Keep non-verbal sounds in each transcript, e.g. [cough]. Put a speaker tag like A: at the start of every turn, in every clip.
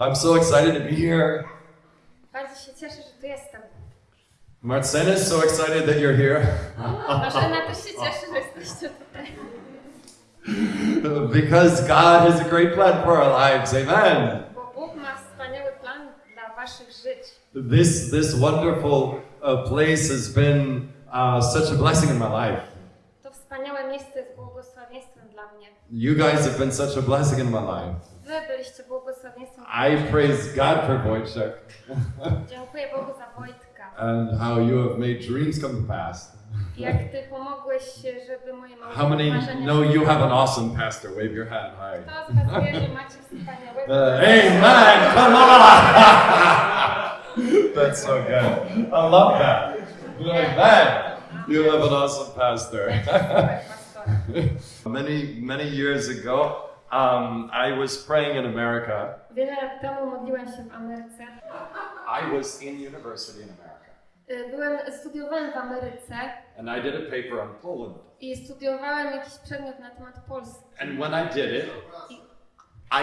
A: I'm so excited to be here.
B: Bardzo się cieszę, że tu jestem.
A: Marcena is so excited that you're here
B: Marzena też się [laughs] cieszy, że jesteście tutaj.
A: because God has a great plan for our lives. Amen.
B: Bo Bóg ma wspaniały plan dla waszych żyć.
A: This this wonderful uh, place has been uh, such a blessing in my life.
B: To wspaniałe miejsce jest błogosławieństwem dla mnie.
A: You guys have been such a blessing in my life.
B: Wy byliście błogosławieństwem.
A: I praise God for Wojciech
B: Dziękuję Bogu za Wojtka.
A: and how you have made dreams come to pass.
B: Jak ty pomogłeś, żeby moje
A: How many know you have an awesome pastor? Wave your hand high.
B: To z was wie, że macie wspaniałego...
A: Uh, amen. Come on. [laughs] That's so good. I love that. Amen. You have an awesome pastor. [laughs] Many many years ago, um, I was praying in America.
B: Wiele lat temu modliłem się w Ameryce.
A: I was in university in America,
B: Y, Byłem, studiowałem w Ameryce
A: and I did a paper on Poland.
B: i studiowałem jakiś przedmiot na temat Polski.
A: And when I did it,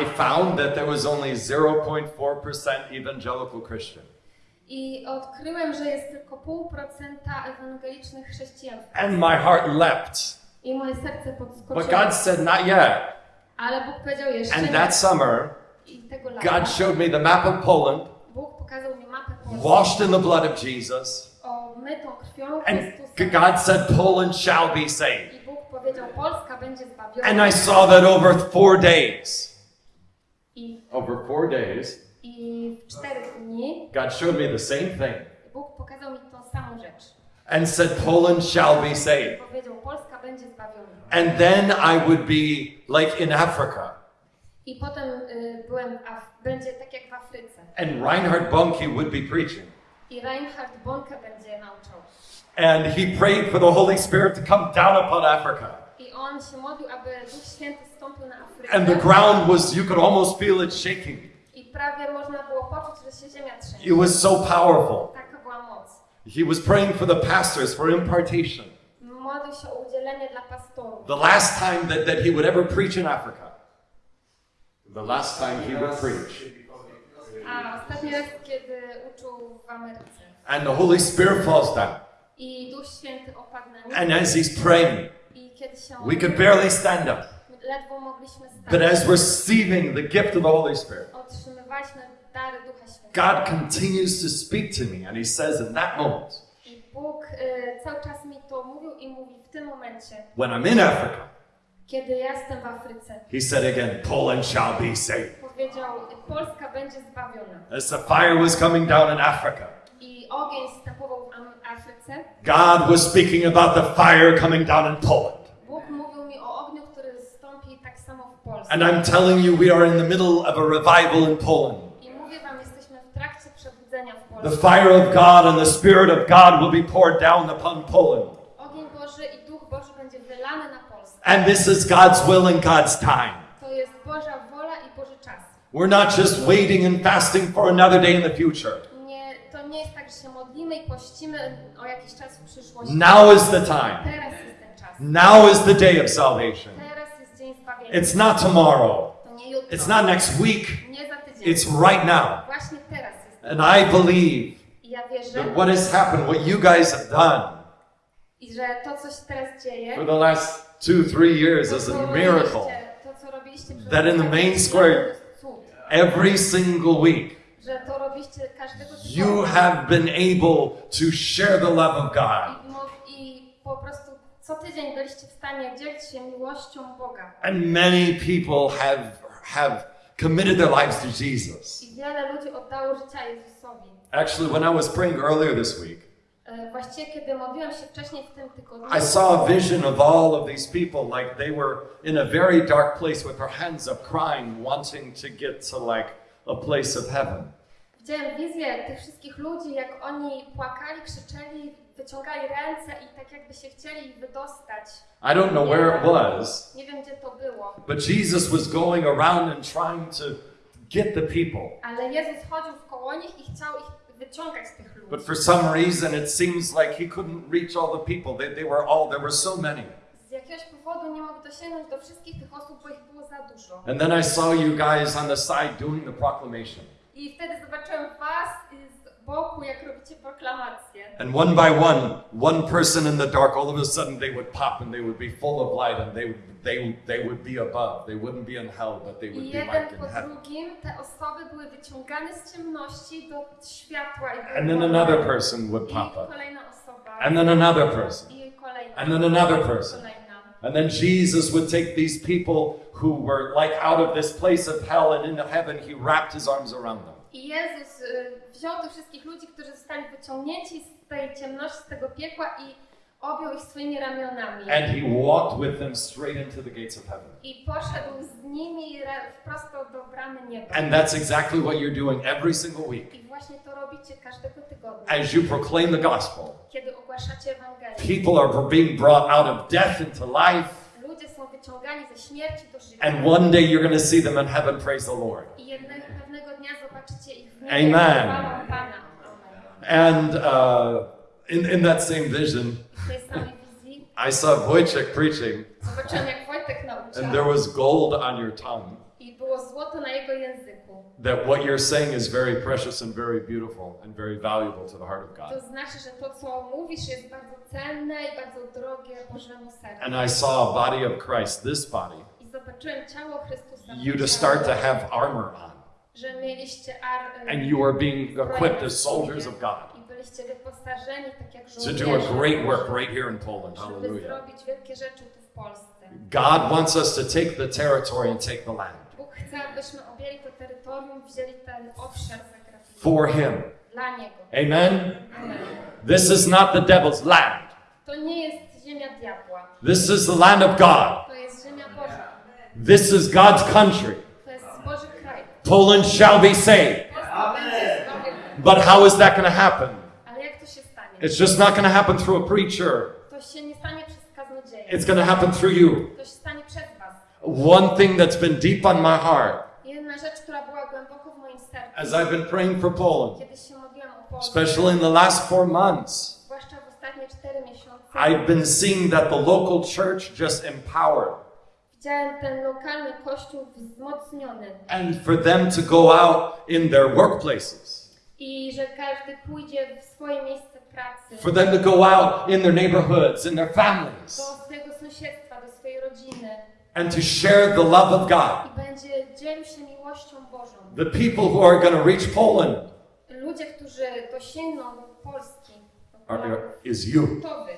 A: I found that there was only 0.4% evangelical Christian.
B: I odkryłem, że jest tylko pół procenta ewangelicznych chrześcijan.
A: And my heart leapt.
B: I moje serce
A: But
B: podskoczyło.
A: God said, Not yet.
B: Ale Bóg powiedział jeszcze
A: And that summer, God showed me the map of Poland, washed in the blood of Jesus. And. God said, Poland shall be saved. And I saw that over four days. Over four days, God showed me the same thing and said, Poland shall be saved. And then I would be like in Africa.
B: I potem y, byłem, będzie tak jak w Afryce.
A: And Reinhard Bonnke would be preaching.
B: I Reinhard Bonke będzie nauczał.
A: And he prayed for the Holy Spirit to come down upon Africa.
B: I on się modlił, aby Duch Święty stąpił na Afrykę.
A: And the ground was, you could almost feel it shaking.
B: I prawie można było poczuć, że się ziemia trzęsie.
A: It was so powerful.
B: Taka była moc.
A: He was praying for the pastors for impartation.
B: Modlił się o udzielenie dla pastorów.
A: The last time that, that he would ever preach in Africa. The last time he would preach.
B: A ostatni raz, kiedy uczył w Ameryce.
A: And the Holy Spirit falls down.
B: I Duch Święty opadł na.
A: And as he's praying,
B: I kiedy się
A: we could barely stand up.
B: ledwo mogliśmy
A: But
B: stać.
A: as receiving the gift of the Holy Spirit,
B: Otrzymywaliśmy dary Ducha Świętego.
A: God continues to speak to me. And he says, in that moment,
B: Bóg y, cały czas mi to mówił i mówi w tym momencie,
A: when I'm in Africa,
B: kiedy ja jestem w Afryce.
A: he said again, Poland shall be saved.
B: Powiedział, Polska będzie zbawiona.
A: As the fire was coming down in Africa,
B: I ogień zstępował w Afryce.
A: God was speaking about the fire coming down in Poland.
B: Bóg mówił mi o ogniu, który zstąpi tak samo w Polsce.
A: And I'm telling you, we are in the middle of a revival in Poland.
B: I mówię wam, jesteśmy w trakcie przebudzenia w
A: The fire of God and the Spirit of God will be poured down upon Poland.
B: Ogień Boży i Duch Boży będzie wylany na Polskę.
A: And this is God's will and God's time.
B: To jest Boża wola i Boży czas.
A: We're not just waiting and fasting for another day in the future.
B: Nie, to nie jest tak, że się modlimy i pościmy o jakiś czas w przyszłości.
A: Now is the time.
B: Teraz jest ten czas.
A: Now is the day of salvation.
B: Teraz jest dzień zbawienia.
A: It's not tomorrow.
B: To nie jutro.
A: It's not next week.
B: Nie za tydzień.
A: It's right now.
B: Właśnie teraz.
A: And I believe
B: ja wierzę,
A: that what has happened, what you guys have done
B: i że to, co się teraz dzieje,
A: for the last two, three years is a miracle.
B: to, co robiliście przez
A: That in the main square-. Every single week,
B: Że to robiliście każdego
A: you have been able to share the love of God.
B: I, mo- I po prostu co tydzień byliście w stanie dzielić się miłością Boga.
A: And many people have, have committed their lives to Jesus.
B: Wiele ludzi oddało życia Jezusowi.
A: Actually, when I was praying earlier this week,
B: E, Właściwie, kiedy modliłem się wcześniej w tym tygodniu,
A: I saw a vision of all of these people like they were in a very dark place with their hands up, crying, wanting to get to like a place of heaven.
B: widziałem wizję tych wszystkich ludzi, jak oni płakali, krzyczeli, wyciągali ręce i tak jakby się chcieli wydostać.
A: I don't know where it was,
B: Nie wiem, gdzie to było,
A: but Jesus was going around and trying to get the people.
B: ale Jezus chodził w koło nich i chciał ich wyciągać z tych ludzi.
A: But for some reason, it seems like he couldn't reach all the people. They, they were all, there were so many.
B: Z jakiegoś powodu nie mógł dosięgnąć do wszystkich tych osób, bo ich było za dużo.
A: And then I saw you guys on the side doing the proclamation.
B: I wtedy zobaczyłem was z boku, jak robicie proklamację.
A: And one by one, one person in the dark, all of a sudden they would pop and they would be full of light and they would, they, they would be above. They wouldn't be in hell, but they would
B: I
A: be like in heaven.
B: drugim światła.
A: And then another person would pop up.
B: osoba.
A: And then another person. And then another person. And then Jesus would take these people who were like out of this place of hell and into heaven, he wrapped his arms around them.
B: I Jezus y, wziął tych wszystkich ludzi, którzy zostali wyciągnięci z tej ciemności, z tego piekła i objął ich swoimi ramionami.
A: And he walked with them straight into the gates of heaven.
B: I poszedł z nimi prosto do bramy nieba.
A: And that's exactly what you're doing every single week.
B: I właśnie to robicie każdego tygodnia,
A: As you proclaim the gospel,
B: kiedy ogłaszacie Ewangelię.
A: people are being brought out of death into life.
B: Ludzie są wyciągani ze śmierci do życia.
A: And one day you're going to see them in heaven, praise the Lord.
B: I jednego pewnego dnia zobaczycie ich w
A: Amen.
B: niebie. Pana. Amen.
A: And uh, in, in that same vision,
B: I
A: saw Wojciech preaching, and there was gold on your tongue. That what you're saying is very precious and very beautiful and very valuable to the heart of God.
B: znaczy.
A: And I saw a body of Christ, this body, you to start to have armor on. And you are being equipped as soldiers of God
B: I wyposażeni tak jak
A: to do a great work right here in Poland.
B: Żeby
A: Hallelujah.
B: zrobić wielkie rzeczy tu w Polsce.
A: God wants us to take the territory and take the land
B: Bóg chce, abyśmy objęli to terytorium, wzięli ten obszar zagraniczny.
A: for Him.
B: Dla Niego.
A: Amen.
B: Amen.
A: This is not the devil's land.
B: To nie jest ziemia diabła.
A: This is the land of God.
B: To jest ziemia Boża.
A: This is God's country.
B: To jest Boży kraj.
A: Poland shall be saved. But how is that going to happen? It's just not going to happen through a preacher.
B: To się nie stanie przez kaznodzieja.
A: It's going to happen through you.
B: To się stanie przez was.
A: One thing that's been deep on my heart.
B: Jedna rzecz, która była głęboko w moim sercu,
A: as I've been praying for Poland,
B: kiedy się modliłam o Polskę,
A: especially in the last four months,
B: zwłaszcza w ostatnie cztery miesiące,
A: I've been seeing that the local church just empowered.
B: Widziałem ten lokalny kościół wzmocniony.
A: And for them to go out in their workplaces,
B: i że każdy pójdzie w swoje miejsce pracy,
A: for them to go out in their neighborhoods, in their families,
B: do swojego sąsiedztwa, do swojej rodziny
A: and to share the love of God.
B: i będzie dzielił się miłością Bożą.
A: The people who are going to reach Poland
B: Ludzie, którzy dosięgną Polski,
A: are, is you.
B: to wy.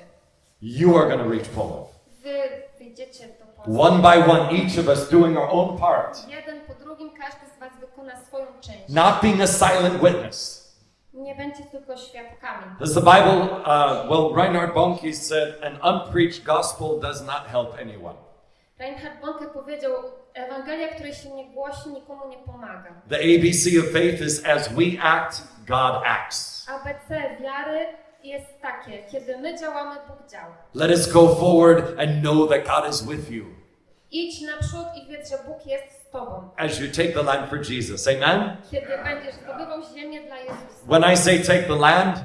A: You are going to reach Poland.
B: Wy wyjdziecie do Polski.
A: One by one, each of us doing our own part.
B: Jeden po drugim każdy z was wykona swoją część.
A: Not being a silent witness.
B: Nie będzie tylko świadkami.
A: Does the Bible, uh, well, Reinhard Bonnke said, an unpreached gospel does not help anyone.
B: Reinhard Bonke powiedział, Ewangelia, której się nie głosi, nikomu nie pomaga.
A: The ABC of faith is as we act, God acts.
B: ABC wiary jest takie, kiedy my działamy, Bóg działa.
A: Let us go forward and know that God is with you
B: Idź naprzód i wiedz, że Bóg jest z tobą.
A: as you take the land for Jesus. Amen?
B: Kiedy będziesz zdobywał ziemię dla Jezusa.
A: When I say take the land,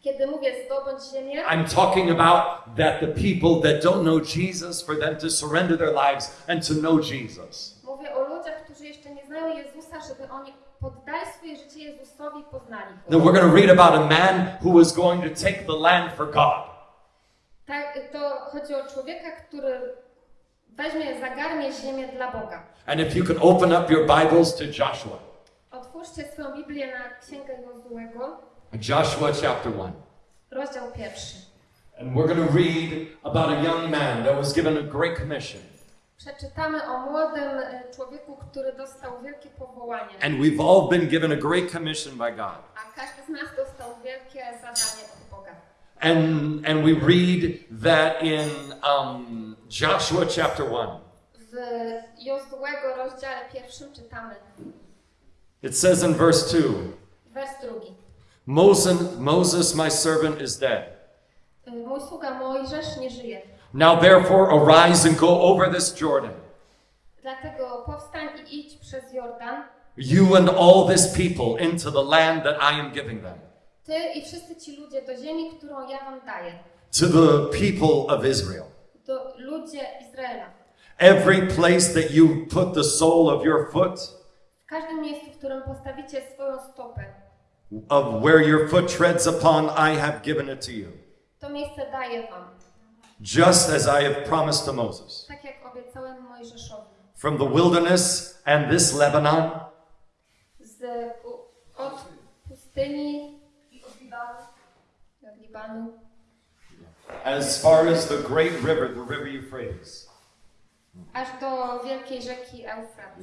B: Kiedy mówię zdobądź ziemię,
A: I'm talking about that the people that don't know Jesus, for them to surrender their lives and to know Jesus.
B: mówię o ludziach, którzy jeszcze nie znają Jezusa, żeby oni poddali swoje życie Jezusowi i poznali
A: Then
B: Go.
A: we're going to read about a man who was going to take the land for God.
B: Tak, to chodzi o człowieka, który weźmie, zagarnie ziemię dla Boga.
A: And if you could open up your Bibles to Joshua,
B: Otwórzcie swoją Biblię na Księgę Jozułego,
A: Joshua chapter 1.
B: rozdział pierwszy.
A: And we're going to read about a young man that was given a great commission.
B: Przeczytamy o młodym e, człowieku, który dostał wielkie powołanie.
A: And we've all been given a great commission by God.
B: A każdy z nas dostał wielkie zadanie od Boga.
A: And, and we read that in um, Joshua chapter 1.
B: W Jozułego rozdziale pierwszym czytamy
A: It says in verse 2
B: wers drugi.
A: Moses, Moses, my servant, is dead.
B: Y, Mój sługa Mojżesz nie żyje.
A: Now therefore arise and go over this Jordan,
B: Dlatego powstań i idź przez Jordan,
A: you and all this people, into the land that I am giving them,
B: ty i wszyscy ci ludzie do ziemi, którą ja wam daję.
A: to the people of Israel.
B: To ludzie Izraela.
A: Every place that you put the sole of your foot,
B: W każdym miejscu, w którym postawicie swoją stopę,
A: of where your foot treads upon, I have given it to you.
B: to miejsce daję wam.
A: Just as I have promised to Moses.
B: Tak jak obiecałem Mojżeszowi.
A: From the wilderness and this Lebanon,
B: Z, od pustyni od Libanu, od Libanu
A: as far as the great river, the river Euphrates.
B: aż do wielkiej rzeki Eufrat.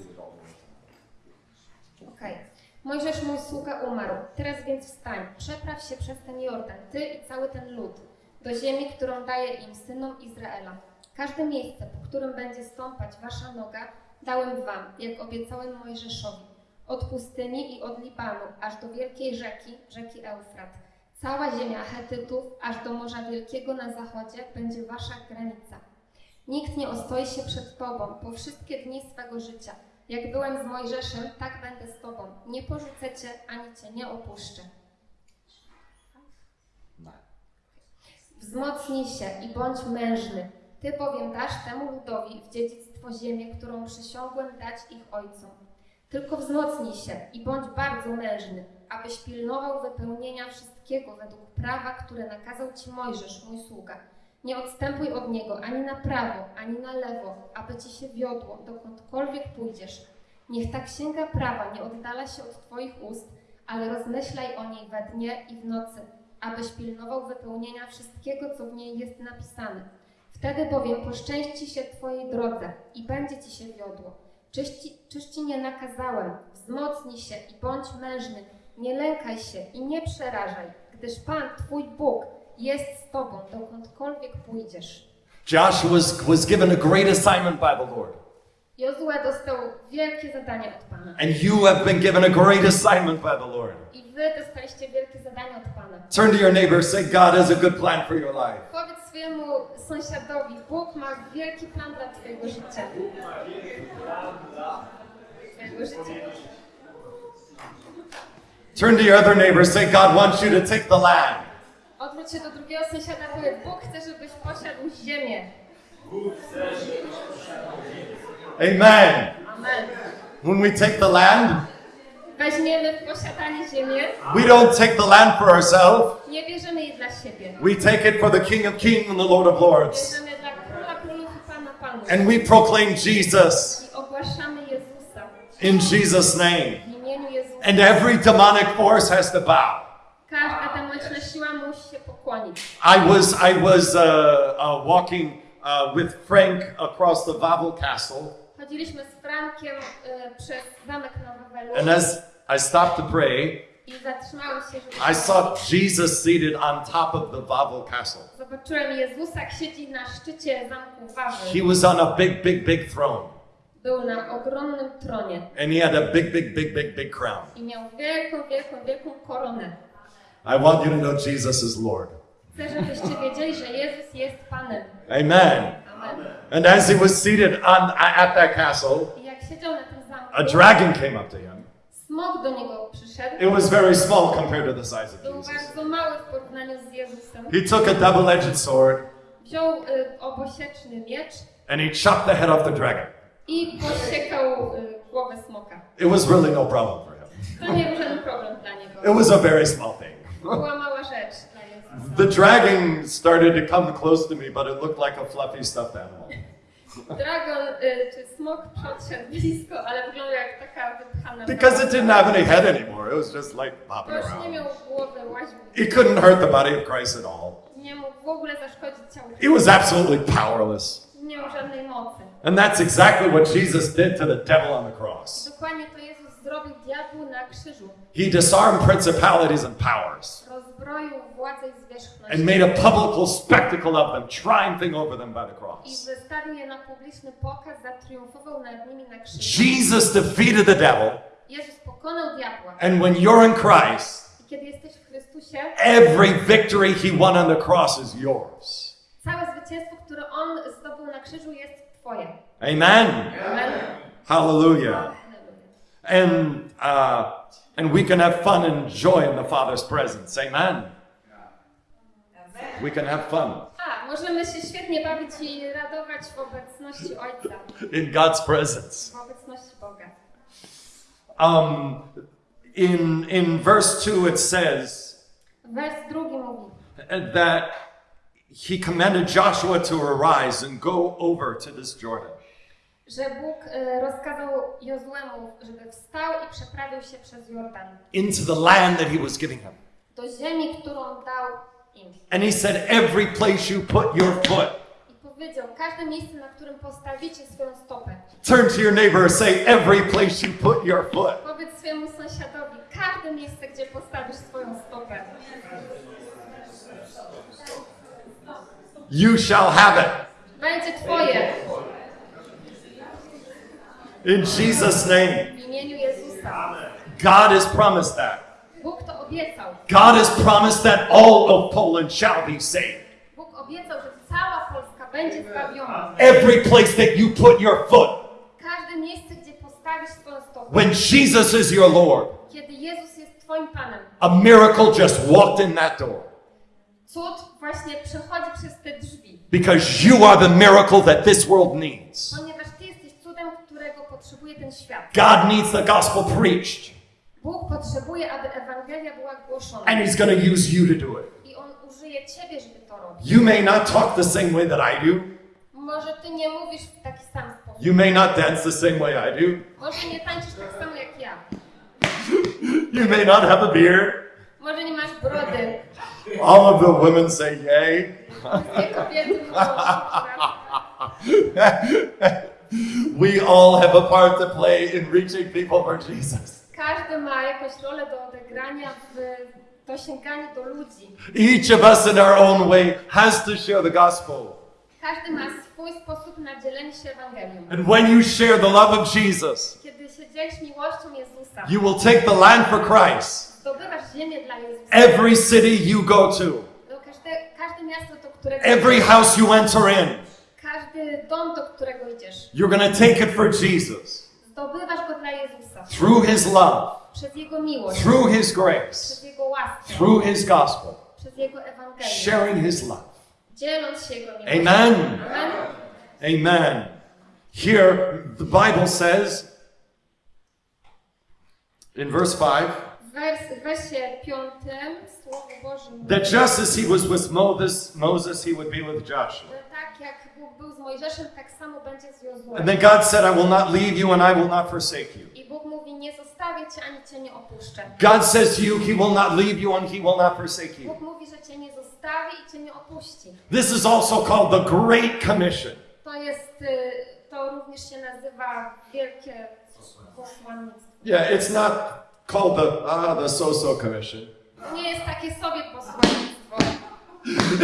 B: Okej. Mojżesz, mój sługa, umarł. Teraz więc wstań, przepraw się przez ten Jordan, ty i cały ten lud, do ziemi, którą daję im, synom Izraela. Każde miejsce, po którym będzie stąpać wasza noga, dałem wam, jak obiecałem Mojżeszowi. Od pustyni i od Libanu, aż do wielkiej rzeki, rzeki Eufrat. Cała ziemia Hetytów, aż do Morza Wielkiego na zachodzie, będzie wasza granica. Nikt nie ostoi się przed Tobą po wszystkie dni swego życia. Jak byłem z Mojżeszem, tak będę z Tobą. Nie porzucę Cię, ani Cię nie opuszczę. Wzmocnij się i bądź mężny. Ty bowiem dasz temu ludowi w dziedzictwo ziemię, którą przysiągłem dać ich ojcom. Tylko wzmocnij się i bądź bardzo mężny, abyś pilnował wypełnienia wszystkiego według prawa, które nakazał Ci Mojżesz, mój sługa. Nie odstępuj od niego ani na prawo, ani na lewo, aby ci się wiodło, dokądkolwiek pójdziesz. Niech ta księga prawa nie oddala się od Twoich ust, ale rozmyślaj o niej we dnie i w nocy, abyś pilnował wypełnienia wszystkiego, co w niej jest napisane. Wtedy bowiem poszczęści się Twojej drodze i będzie Ci się wiodło. Czyż ci, czyż ci nie nakazałem? Wzmocnij się i bądź mężny, nie lękaj się i nie przerażaj, gdyż Pan, Twój Bóg, jest z Tobą, dokądkolwiek pójdziesz.
A: Joshua was, was given a great assignment by the Lord.
B: Jozue dostał wielkie zadanie od Pana.
A: And you have been given a great assignment by the Lord.
B: I Wy dostaliście wielkie zadanie od Pana.
A: Turn to your neighbor, say, God has a good plan for your life.
B: Powiedz swojemu sąsiadowi, Bóg ma wielki plan dla Twojego życia. Twojego życia.
A: Turn to your other neighbor, say, God wants you to take the land.
B: Odwróć się do drugiego sąsiada, powiedz, Bóg chce, żebyś posiadł ziemię.
A: Amen.
B: Amen.
A: When we take the land,
B: Weźmiemy w posiadanie ziemię,
A: we don't take the land for ourselves.
B: nie bierzemy jej dla siebie.
A: We take it for the King of Kings and the Lord of Lords.
B: Bierzemy dla króla królów i pana panów.
A: And we proclaim Jesus
B: I ogłaszamy Jezusa
A: in Jesus' name. And every demonic force has to bow.
B: Każda demoniczna siła musi się pokłonić.
A: I was I was uh, uh, walking uh, with Frank across the Wawel Castle,
B: Chodziliśmy z Frankiem y, przez zamek na Wawelu
A: and as I stopped to pray,
B: i zatrzymałem się, żeby...
A: I saw Jesus seated on top of the Wawel Castle.
B: Zobaczyłem Jezusa, jak siedzi na szczycie zamku Wawel.
A: He was on a big, big, big throne,
B: Był na ogromnym tronie
A: and he had a big, big, big, big, big crown.
B: i miał wielką, wielką, wielką koronę.
A: I want you to know Jesus is Lord.
B: Chcę, żebyście wiedzieli, że Jezus jest Panem.
A: Amen.
B: Amen.
A: And as he was seated on at that castle,
B: I jak siedział na tym zamku,
A: a dragon came up to him.
B: smok do niego przyszedł.
A: It was very small compared to the size of
B: Był
A: Jesus.
B: bardzo mały w porównaniu z Jezusem.
A: He took a double-edged sword
B: Wziął y, obosieczny miecz
A: and he chopped the head off the dragon.
B: I posiekał głowę smoka.
A: It was really no problem for him.
B: To nie był żaden problem dla niego.
A: It was a very small thing.
B: Była mała rzecz dla Jezusa.
A: The dragon started to come close to me, but it looked like a fluffy stuffed animal.
B: Dragon czy smok podszedł blisko, ale wyglądał jak taka wypchana.
A: Because it didn't have any head anymore. It was just like
B: Bo
A: bopping
B: nie
A: around.
B: miał głowy, łaził.
A: He couldn't hurt the body of Christ at all.
B: Nie mógł w ogóle zaszkodzić ciału.
A: He was absolutely powerless.
B: Nie miał żadnej mocy.
A: And that's exactly what Jesus did to the devil on the cross.
B: Dokładnie to Jezus zrobił diabłu na krzyżu.
A: He disarmed principalities and powers
B: Rozbroił władzę i
A: and
B: zwierzchność.
A: made a public spectacle of them, triumphing over them by the
B: I
A: cross.
B: wystawił je na publiczny pokaz, zatriumfował nad nimi na krzyżu.
A: Jesus defeated the devil,
B: Jezus pokonał diabła.
A: and when you're in Christ,
B: I kiedy jesteś w Chrystusie,
A: every victory he won on the cross is yours.
B: całe zwycięstwo, które On zdobył na krzyżu jest Twoje.
A: Amen.
B: Amen.
A: Hallelujah. And uh, and we can have fun and joy in the Father's presence. Amen. We can have fun.
B: A, Możemy się świetnie bawić i radować w obecności Ojca, [laughs]
A: in God's presence.
B: w obecności Boga.
A: Um, in, in verse 2, it says
B: Wers drugi mówi,
A: that he commanded Joshua to arise and go over to this Jordan.
B: że Bóg e, rozkazał Jozłemu, żeby wstał i przeprawił się przez Jordan
A: into the land that he was giving him.
B: do ziemi, którą dał im.
A: And he said, Every place you put your foot,
B: I powiedział, każde miejsce, na którym postawicie swoją stopę.
A: turn to your neighbor and say, Every place you put your foot.
B: Powiedz swojemu sąsiadowi, każde miejsce, gdzie postawisz swoją stopę,
A: you shall have it.
B: będzie twoje
A: In Jesus' name.
B: w imieniu Jezusa.
A: God has promised that.
B: Bóg to obiecał.
A: God has promised that all of Poland shall be saved.
B: Bóg obiecał, że cała Polska będzie zbawiona.
A: Every place that you put your foot,
B: Każde miejsce, gdzie postawisz swoją stopę.
A: when Jesus is your Lord,
B: Kiedy Jezus jest twoim Panem.
A: a miracle just walked in that door.
B: Cud właśnie przechodzi przez te drzwi.
A: Because you are the miracle that this world needs.
B: Ponieważ Ty jesteś cudem, którego potrzebuje ten świat.
A: God needs the gospel preached,
B: Bóg potrzebuje, aby Ewangelia była głoszona.
A: and He's going to use you to do it.
B: I On użyje Ciebie, żeby to robić.
A: You may not talk the same way that I do.
B: Może Ty nie mówisz w taki sam sposób.
A: You may not dance the same way I do.
B: Może nie tańczysz tak samo jak ja. [laughs]
A: You may not have a beard.
B: Może nie masz brody.
A: All of the women say yay.
B: Wszystkie kobiety mówią, prawda?
A: We all have a part to play in reaching people for Jesus.
B: Każdy ma jakąś rolę do odegrania w dosięganiu do ludzi.
A: Each of us in our own way has to share the gospel.
B: Każdy ma swój sposób na dzielenie się Ewangelią.
A: And when you share the love of Jesus,
B: Kiedy się dzielisz miłością Jezusa,
A: you will take the land for Christ.
B: Zdobywasz ziemię dla Jezusa.
A: Every city you go to,
B: Do każde, każde miasto, do którego
A: every
B: idziesz,
A: house you enter in,
B: każdy dom, do którego idziesz,
A: you're going to take it for Jesus.
B: zdobywasz go dla Jezusa.
A: Through his love,
B: Przez Jego miłość,
A: through his grace,
B: przez Jego łaskę,
A: through his gospel,
B: przez Jego Ewangelię,
A: sharing his love.
B: dzieląc się Jego miłością.
A: Amen.
B: Amen.
A: Amen. Here, the Bible says in verse 5
B: W wers, w wersie piątym Słowo Boże mówi,
A: that just as he was with Moses, Moses, he would be with Joshua.
B: że tak jak Bóg był z Mojżeszem, tak samo będzie z.
A: And then God said, I will not leave you and I will not forsake you.
B: I Bóg mówi, nie zostawię Cię, ani Cię nie opuszczę.
A: God says to you, He will not leave you and He will not forsake you.
B: Bóg mówi, że Cię nie zostawi i Cię nie opuści.
A: This is also called the Great Commission.
B: To jest, y, to również się nazywa wielkie posłannictwo.
A: Yeah, it's not called the ah the so-so commission.
B: Nie jest takie sobie posłannictwo.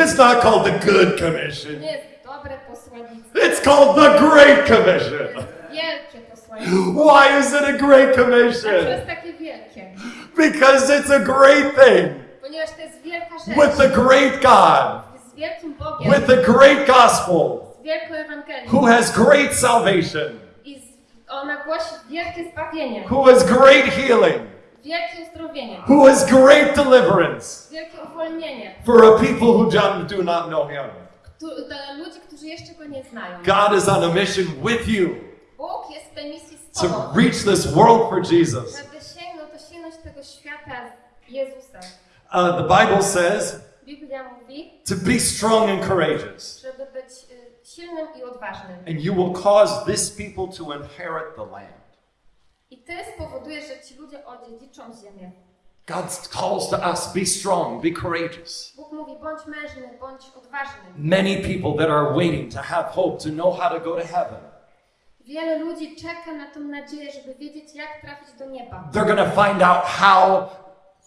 A: It's not called the good commission.
B: Nie jest dobre posłannictwo.
A: It's called the Great Commission.
B: wielkie posłannictwo.
A: Why is it a great
B: Dlaczego
A: commission?
B: jest takie wielkie?
A: Because it's a great thing
B: Ponieważ to jest wielka rzecz.
A: with the great God,
B: Z wielkim Bogiem.
A: with the great gospel,
B: Z wielką Ewangelią.
A: who has great salvation,
B: I z, ona głosi wielkie zbawienie.
A: who has great healing,
B: Wielkie uzdrowienie.
A: who has great deliverance
B: Wielkie uwolnienie.
A: for a people who don't- do not know Him.
B: Dla ludzi, którzy jeszcze Go nie znają.
A: God is on a mission with you
B: Bóg jest w tej misji z
A: to
B: Tobą.
A: reach this world for Jesus.
B: Żeby sięgnąć, tego świata Jezusem.
A: Uh, the Bible says
B: Biblia mówi,
A: to be strong and courageous,
B: żeby być y, silnym i odważnym.
A: and you will cause this people to inherit the land.
B: I Ty spowodujesz, że ci ludzie odziedziczą ziemię.
A: God calls to us be strong, be courageous.
B: Bóg mówi, bądź mężny, bądź odważny.
A: Many people that are waiting to have hope to know how to go to heaven.
B: Wiele ludzi czeka na tą nadzieję, żeby wiedzieć, jak trafić do nieba.
A: They're going to find out how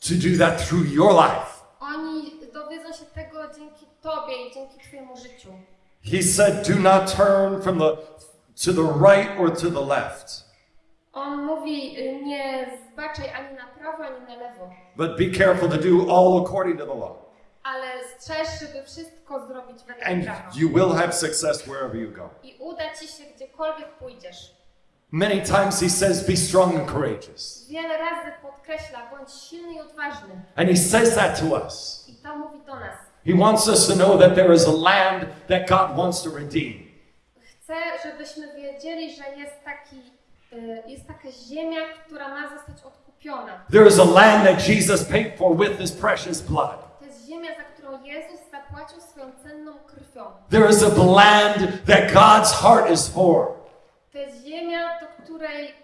A: to do that through your life.
B: Oni dowiedzą się tego dzięki Tobie i dzięki Twojemu życiu.
A: He said, Do not turn from the to the right or to the left,
B: On mówi, y, nie zbaczaj ani na prawo, ani na lewo,
A: but be careful to do all according to the law.
B: ale strzeż, żeby wszystko zrobić według
A: And
B: prawa.
A: you will have success wherever you go.
B: I uda Ci się gdziekolwiek pójdziesz.
A: Many times he says, Be strong and courageous.
B: Wiele razy podkreśla, bądź silny i odważny.
A: And he says that to us.
B: I to mówi do nas.
A: He wants us to know that there is a land that God wants to redeem.
B: Chcę, żebyśmy wiedzieli, że jest, taki, jest taka ziemia, która ma zostać odkupiona.
A: There is a land that Jesus paid for with his precious blood.
B: To jest ziemia, za którą Jezus zapłacił swoją cenną krwią.
A: There is a land that God's heart is for.
B: To jest ziemia, do której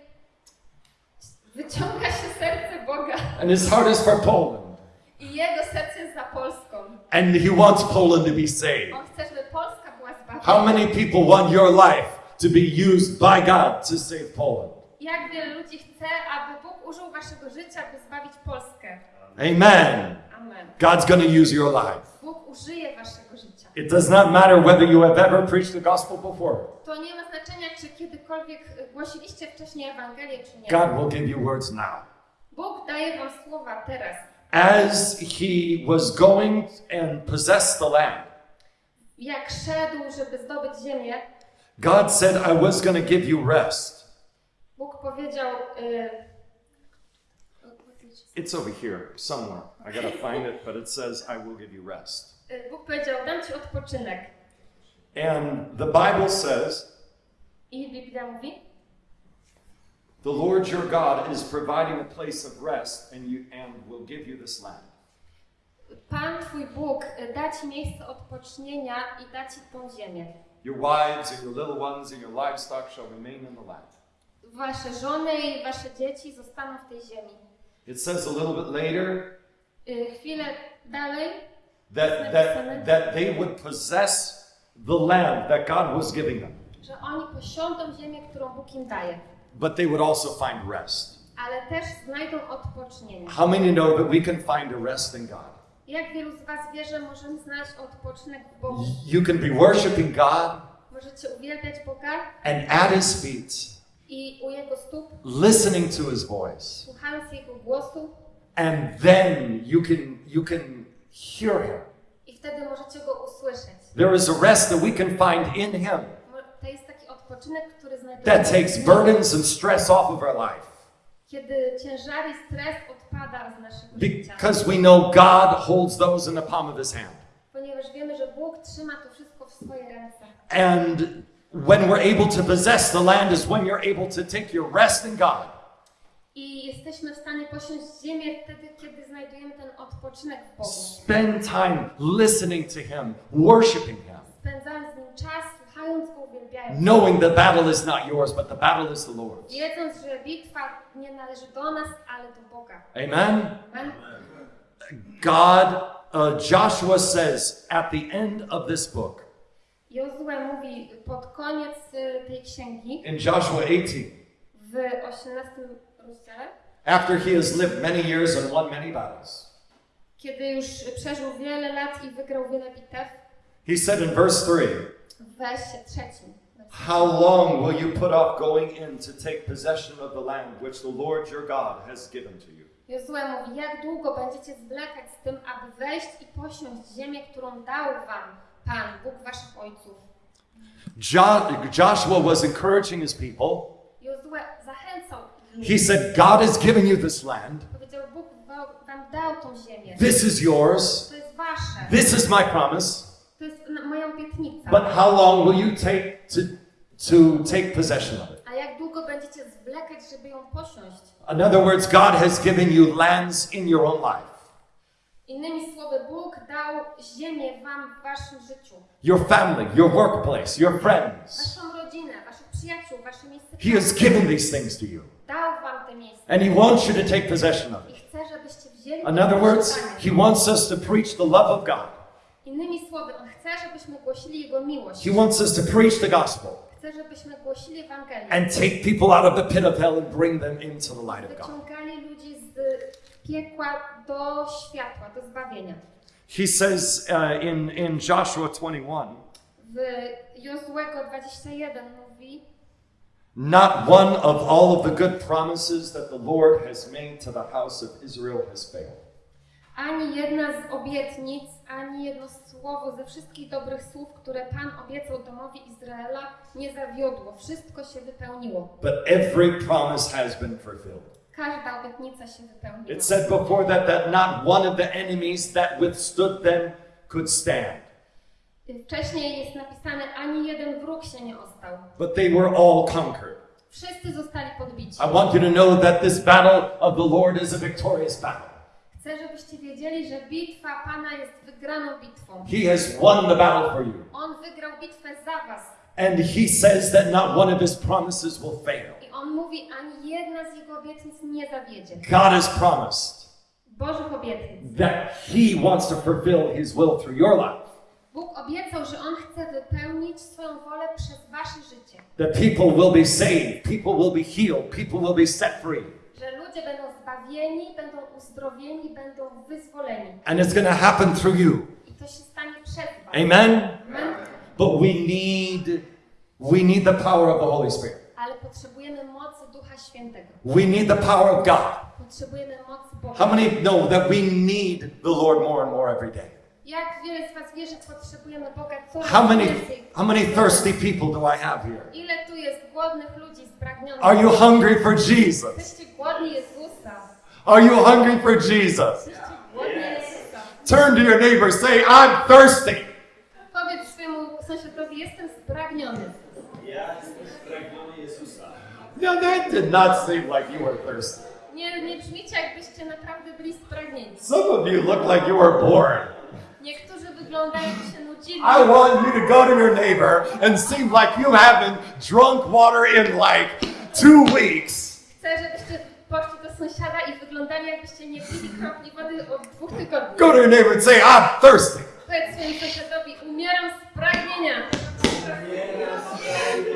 B: wyciąga się serce Boga
A: And his heart is for Poland.
B: i Jego serce jest za Polską.
A: And he wants Poland to be saved.
B: On chce, żeby Polska była zbawiona.
A: How many people want your life to be used by God to save Poland?
B: Jak wielu ludzi chce, aby Bóg użył waszego życia, by zbawić Polskę?
A: Amen.
B: Amen.
A: God's going to use your life.
B: Bóg użyje waszego życia.
A: It does not matter whether you have ever preached the gospel before.
B: To nie ma znaczenia, czy kiedykolwiek y, głosiliście wcześniej Ewangelię, czy nie.
A: God will give you words now.
B: Bóg daje wam słowa teraz.
A: As he was going and possess the land,
B: Jak szedł, żeby zdobyć ziemię,
A: God said, I was going to give you rest.
B: Bóg powiedział... Y,
A: It's over here somewhere. I got to find it, but it says, I will give you rest.
B: y, Bóg powiedział, dam ci odpoczynek.
A: And the Bible says,
B: I Biblia mówi,
A: the Lord your God is providing a place of rest and you and will give you this land.
B: Pan twój Bóg y, da ci miejsce odpocznienia i da ci tą ziemię.
A: Your wives and your little ones and your livestock shall remain in the land.
B: Wasze żony i wasze dzieci zostaną w tej ziemi.
A: It says a little bit later
B: Y, Chwilę dalej
A: that, that, that they would possess the land that God was giving them,
B: że oni posiądą ziemię, którą Bóg im daje,
A: but they would also find rest.
B: ale też znajdą odpocznienie.
A: How many know that we can find a rest in God?
B: Jak wielu z Was wie, że możemy znaleźć odpoczynek w Bogu?
A: You can be worshiping God
B: Możecie uwielbiać Boga
A: and at His feet,
B: i u Jego stóp,
A: listening to His voice,
B: słuchając Jego głosu
A: and then you can you can hear Him.
B: i wtedy możecie Go usłyszeć.
A: There is a rest that we can find in Him
B: To jest taki odpoczynek, który znajduje
A: that takes burdens and stress off of our life
B: kiedy ciężar i stres odpada z naszego życia.
A: because we know God holds those in the palm of His hand.
B: Ponieważ wiemy, że Bóg trzyma to wszystko w swoje ręce.
A: And when we're able to possess the land is when you're able to take your rest in God.
B: I jesteśmy w stanie posiąść ziemię wtedy, kiedy znajdujemy ten odpoczynek w Bogu.
A: Spend time listening to Him, worshiping Him,
B: Spędzając z Nim czas.
A: Knowing the battle is not yours, but the battle is the Lord's.
B: Wiedząc, że bitwa nie należy do nas, ale do Boga.
A: Amen.
B: Amen.
A: God, uh, Joshua says at the end of this book,
B: mówi pod koniec tej księgi,
A: in Joshua 18,
B: w 18 rozdziale,
A: after he has lived many years and won many battles,
B: kiedy już przeżył wiele lat i wygrał wiele bitew,
A: he said in verse 3,
B: w wersie trzecim.
A: How long will you put off going in to take possession of the land which the Lord your God has given to you?
B: Jozue mówi, jak długo będziecie zwlekać z tym, aby wejść i posiąść ziemię, którą dał wam Pan, Bóg waszych ojców.
A: Jo- Joshua was encouraging his people.
B: Jozue zachęcał.
A: He said, God has given you this land.
B: Powiedział, Bóg wa- wam dał tą ziemię.
A: This is yours.
B: To jest wasze.
A: This is my promise.
B: To jest moja obietnica.
A: But how long will you take to, to take possession of it?
B: A jak długo będziecie zwlekać, żeby ją posiąść?
A: In other words, God has given you lands in your own life.
B: Innymi słowy, Bóg dał ziemię wam w waszym życiu.
A: Your family, your workplace, your friends.
B: Waszą rodzinę, waszych przyjaciół, wasze miejsce
A: He has given these things to you.
B: Dał wam te miejsce.
A: And He wants you to take possession of
B: I
A: it.
B: chce, żebyście wzięli
A: In other words. He wants us to preach the love of God.
B: Innymi słowy, On chce, żebyśmy głosili Jego miłość.
A: He wants us to preach the gospel
B: Chce, żebyśmy głosili Ewangelię.
A: and take people out of the pit of hell and bring them into the light of God.
B: Wyciągali ludzi z piekła do światła, do zbawienia.
A: He says uh, in, in Joshua 21,
B: W Jozłego 21 mówi,
A: Not one of all of the good promises that the Lord has made to the house of Israel has failed.
B: ani jedna z obietnic, ani jedno słowo ze wszystkich dobrych słów, które Pan obiecał domowi Izraela, nie zawiodło. Wszystko się wypełniło.
A: But every promise has been fulfilled.
B: Każda obietnica się wypełniła.
A: It said before that that not one of the enemies that withstood them could stand.
B: Wcześniej jest napisane, ani jeden wróg się nie ostał.
A: But they were all conquered.
B: Wszyscy zostali podbici.
A: I want you to know that this battle of the Lord is a victorious battle.
B: Chcę, żebyście wiedzieli, że bitwa Pana jest wygraną bitwą.
A: He has won the battle for you.
B: On wygrał bitwę za was.
A: And he says that not one of his promises will fail.
B: I on mówi, ani jedna z jego obietnic nie zawiedzie.
A: God has promised
B: Bożych obietnic.
A: that he wants to fulfill his will through your life.
B: Bóg obiecał, że on chce wypełnić swoją wolę przez wasze życie.
A: That people will be saved, people will be healed, people will be set free.
B: Że ludzie będą zbawieni, będą uzdrowieni, będą wyzwoleni.
A: And it's going to happen through you.
B: I to się stanie przez was.
A: Amen.
B: Amen.
A: But we need we need the power of the Holy Spirit.
B: Ale potrzebujemy mocy Ducha Świętego.
A: We need the power of God.
B: Potrzebujemy mocy Boga.
A: How many know that we need the Lord more and more every day?
B: Jak wiele z was wie, że potrzebujemy Boga coraz
A: How many
B: więcej?
A: how many thirsty people do I have here?
B: Ile tu jest głodnych ludzi, spragnionych?
A: Are you hungry for Jesus?
B: Jesteście głodni Jezusa.
A: Are you hungry for Jesus?
B: Jesteście głodni Jezusa.
A: Turn to your neighbor, say, I'm thirsty.
B: Powiedz swojemu sąsiadowi, jestem spragniony.
C: Ja jestem spragniony Jezusa.
A: No, that did not seem like you were thirsty.
B: Nie, nie brzmicie, jakbyście naprawdę byli spragnieni.
A: Some of you look like you were bored.
B: Niektórzy wyglądają, jakby się nudzili.
A: I want you to go to your neighbor and seem like you haven't drunk water in like two weeks.
B: Chcę, żebyście poszli do sąsiada i wyglądali, jakbyście nie pili kropli wody od dwóch tygodni.
A: Go to your neighbor and say, I'm thirsty.
B: Powiedz swojemu sąsiadowi, umieram z pragnienia.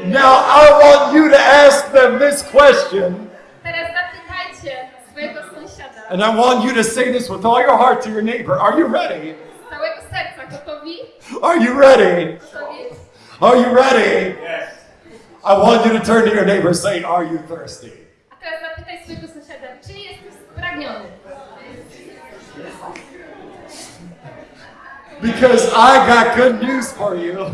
A: Now I want you to ask them this question,
B: Teraz zapytajcie swojego sąsiada.
A: and I want you to say this with all your heart to your neighbor. Are you ready? Are you ready? Are you ready?
C: Yes.
A: I want you to turn to your neighbor and say, Are you thirsty?
B: A teraz zapytaj swojego sąsiada, czy jesteś spragniony?
A: Because I got good news for you.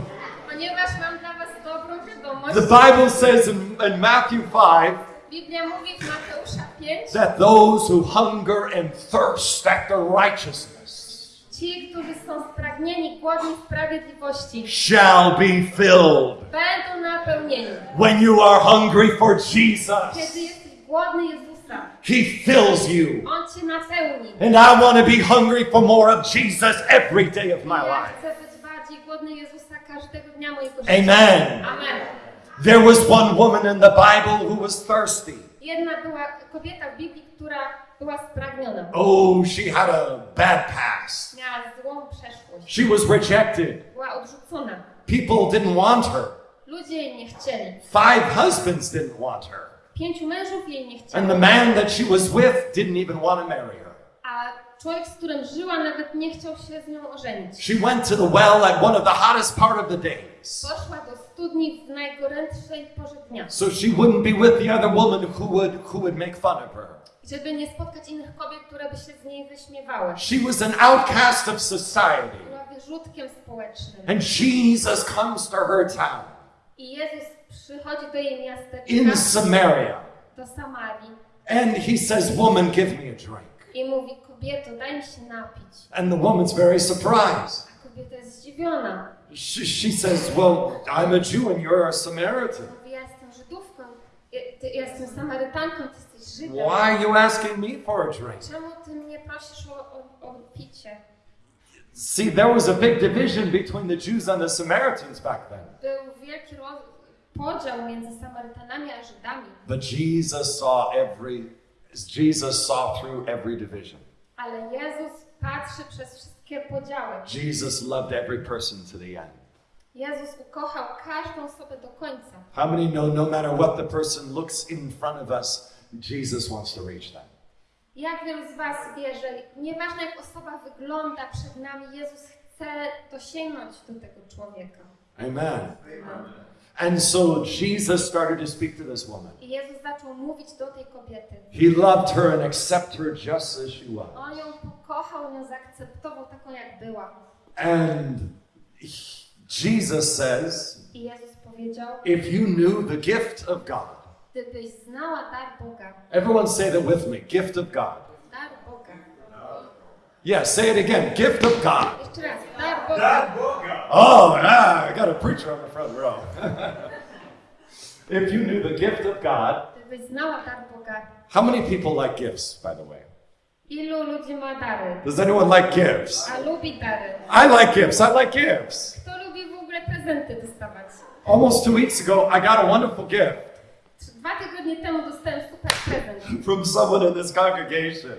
B: Ponieważ mam dla was dobrą wiadomość.
A: The Bible says in, in Matthew 5
B: Biblia mówi w Mateusza 5,
A: that those who hunger and thirst after righteousness
B: ci, którzy są spragnieni, głodni sprawiedliwości,
A: shall be filled.
B: będą napełnieni.
A: When you are hungry for
B: Kiedy
A: Jesus,
B: jesteś głodny Jezusa,
A: He fills you.
B: On cię napełni.
A: And I want to be hungry for more of Jesus every day of my
B: Ja
A: life.
B: chcę być bardziej głodny Jezusa każdego dnia mojego życia.
A: Amen.
B: Amen.
A: There was one woman in the Bible who was thirsty.
B: Jedna była kobieta w Biblii, która była spragniona.
A: Oh, she had a bad past.
B: Miała złą przeszłość.
A: She was rejected.
B: Była odrzucona.
A: People didn't want her.
B: Ludzie jej nie chcieli.
A: Five husbands didn't want her.
B: Pięciu mężów jej nie
A: And the man that she was with didn't even want to marry her.
B: A człowiek, z którym żyła, nawet nie chciał się z nią ożenić.
A: She went to the well at one of the hottest part of the days.
B: Poszła do studni w najgorętszej porze dnia,
A: So she wouldn't be with the other woman who would who would make fun of her.
B: Żeby nie spotkać innych kobiet, które by się z niej wyśmiewały.
A: She was an outcast of society.
B: Była wyrzutkiem społecznym.
A: And Jesus comes to her town
B: I Jezus przychodzi do jej
A: in
B: miasteczka,
A: Samaria.
B: do Samarii
A: And he says, Woman, give me a drink.
B: i mówi, kobieto, daj mi się napić.
A: And the woman's very surprised.
B: A kobieta jest zdziwiona.
A: She, she says, Well, I'm a Jew and you're a Samaritan.
B: Mówi, ja jestem Żydówką, ja, ty, ja jestem Samarytanką, ty jesteś Żydem.
A: Why are you asking me for a drink?
B: Czemu ty mnie prosisz o, o, o picie?
A: See, there was a big division between the Jews and the Samaritans back then.
B: Był wielki podział między Samarytanami a Żydami,
A: But Jesus saw every Jesus saw through every division.
B: ale Jezus patrzy przez wszystkie podziały.
A: Jesus loved every person to the end.
B: Jezus ukochał każdą osobę do końca.
A: How many know no matter what the person looks in front of us, Jesus wants to reach them?
B: Jak wielu z Was wie, że nieważne jak osoba wygląda przed nami, Jezus chce dosięgnąć do tego człowieka.
A: Amen. And so Jesus started to speak to this woman.
B: I Jezus zaczął mówić do tej kobiety.
A: He loved her and accepted her just as she was.
B: On ją pokochał, ją zaakceptował taką jak była.
A: And he- Jesus says,
B: Jezus powiedział,
A: if you knew the gift of God,
B: gdybyś znała dar Boga,
A: everyone say that with me gift of God.
B: dar Boga,
A: Yeah, say it again. Gift of God.
B: Jeszcze raz, dar Boga.
C: Dar Boga.
A: Oh, ah, I got a preacher on the front row. [laughs] if you knew the gift of God,
B: Gdybyś znała dar Boga,
A: how many people like gifts, by the way?
B: ilu ludzi ma dary?
A: Does anyone like gifts?
B: A lubi dary?
A: I like gifts. I like gifts.
B: Prezenty dostawać?
A: Almost two weeks ago, I got a wonderful gift
B: Dwa tygodnie temu dostałem super prezent. [laughs]
A: from someone in this congregation.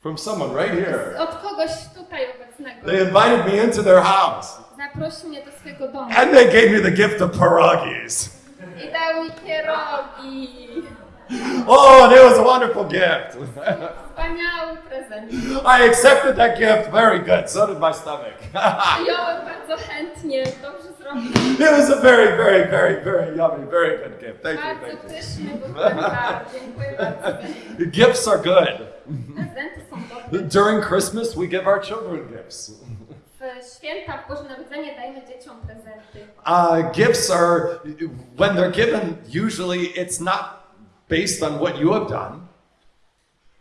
A: From someone right here.
B: Od kogoś tutaj obecnego.
A: They invited me into their house
B: Zaprosił mnie do swojego domu
A: and they gave me the gift of pierogies.
B: i dał mi pierogi. [laughs]
A: Oh, and it was a wonderful gift.
B: Wspaniały prezent. [laughs]
A: I accepted that gift very good. So did my stomach. [laughs]
B: Przyjąłem bardzo chętnie, dobrze zrobił.
A: it was a very, very, very, very yummy, very good gift. Thank you,
B: Bardzo
A: thank you.
B: pyszny był. Dziękuję bardzo.
A: Gifts are good.
B: Prezenty są dobre.
A: During Christmas, we give our children gifts.
B: Święta, w Boże Narodzenie dajemy dzieciom prezenty.
A: Uh, gifts are, when they're given, usually it's not based on what you have done.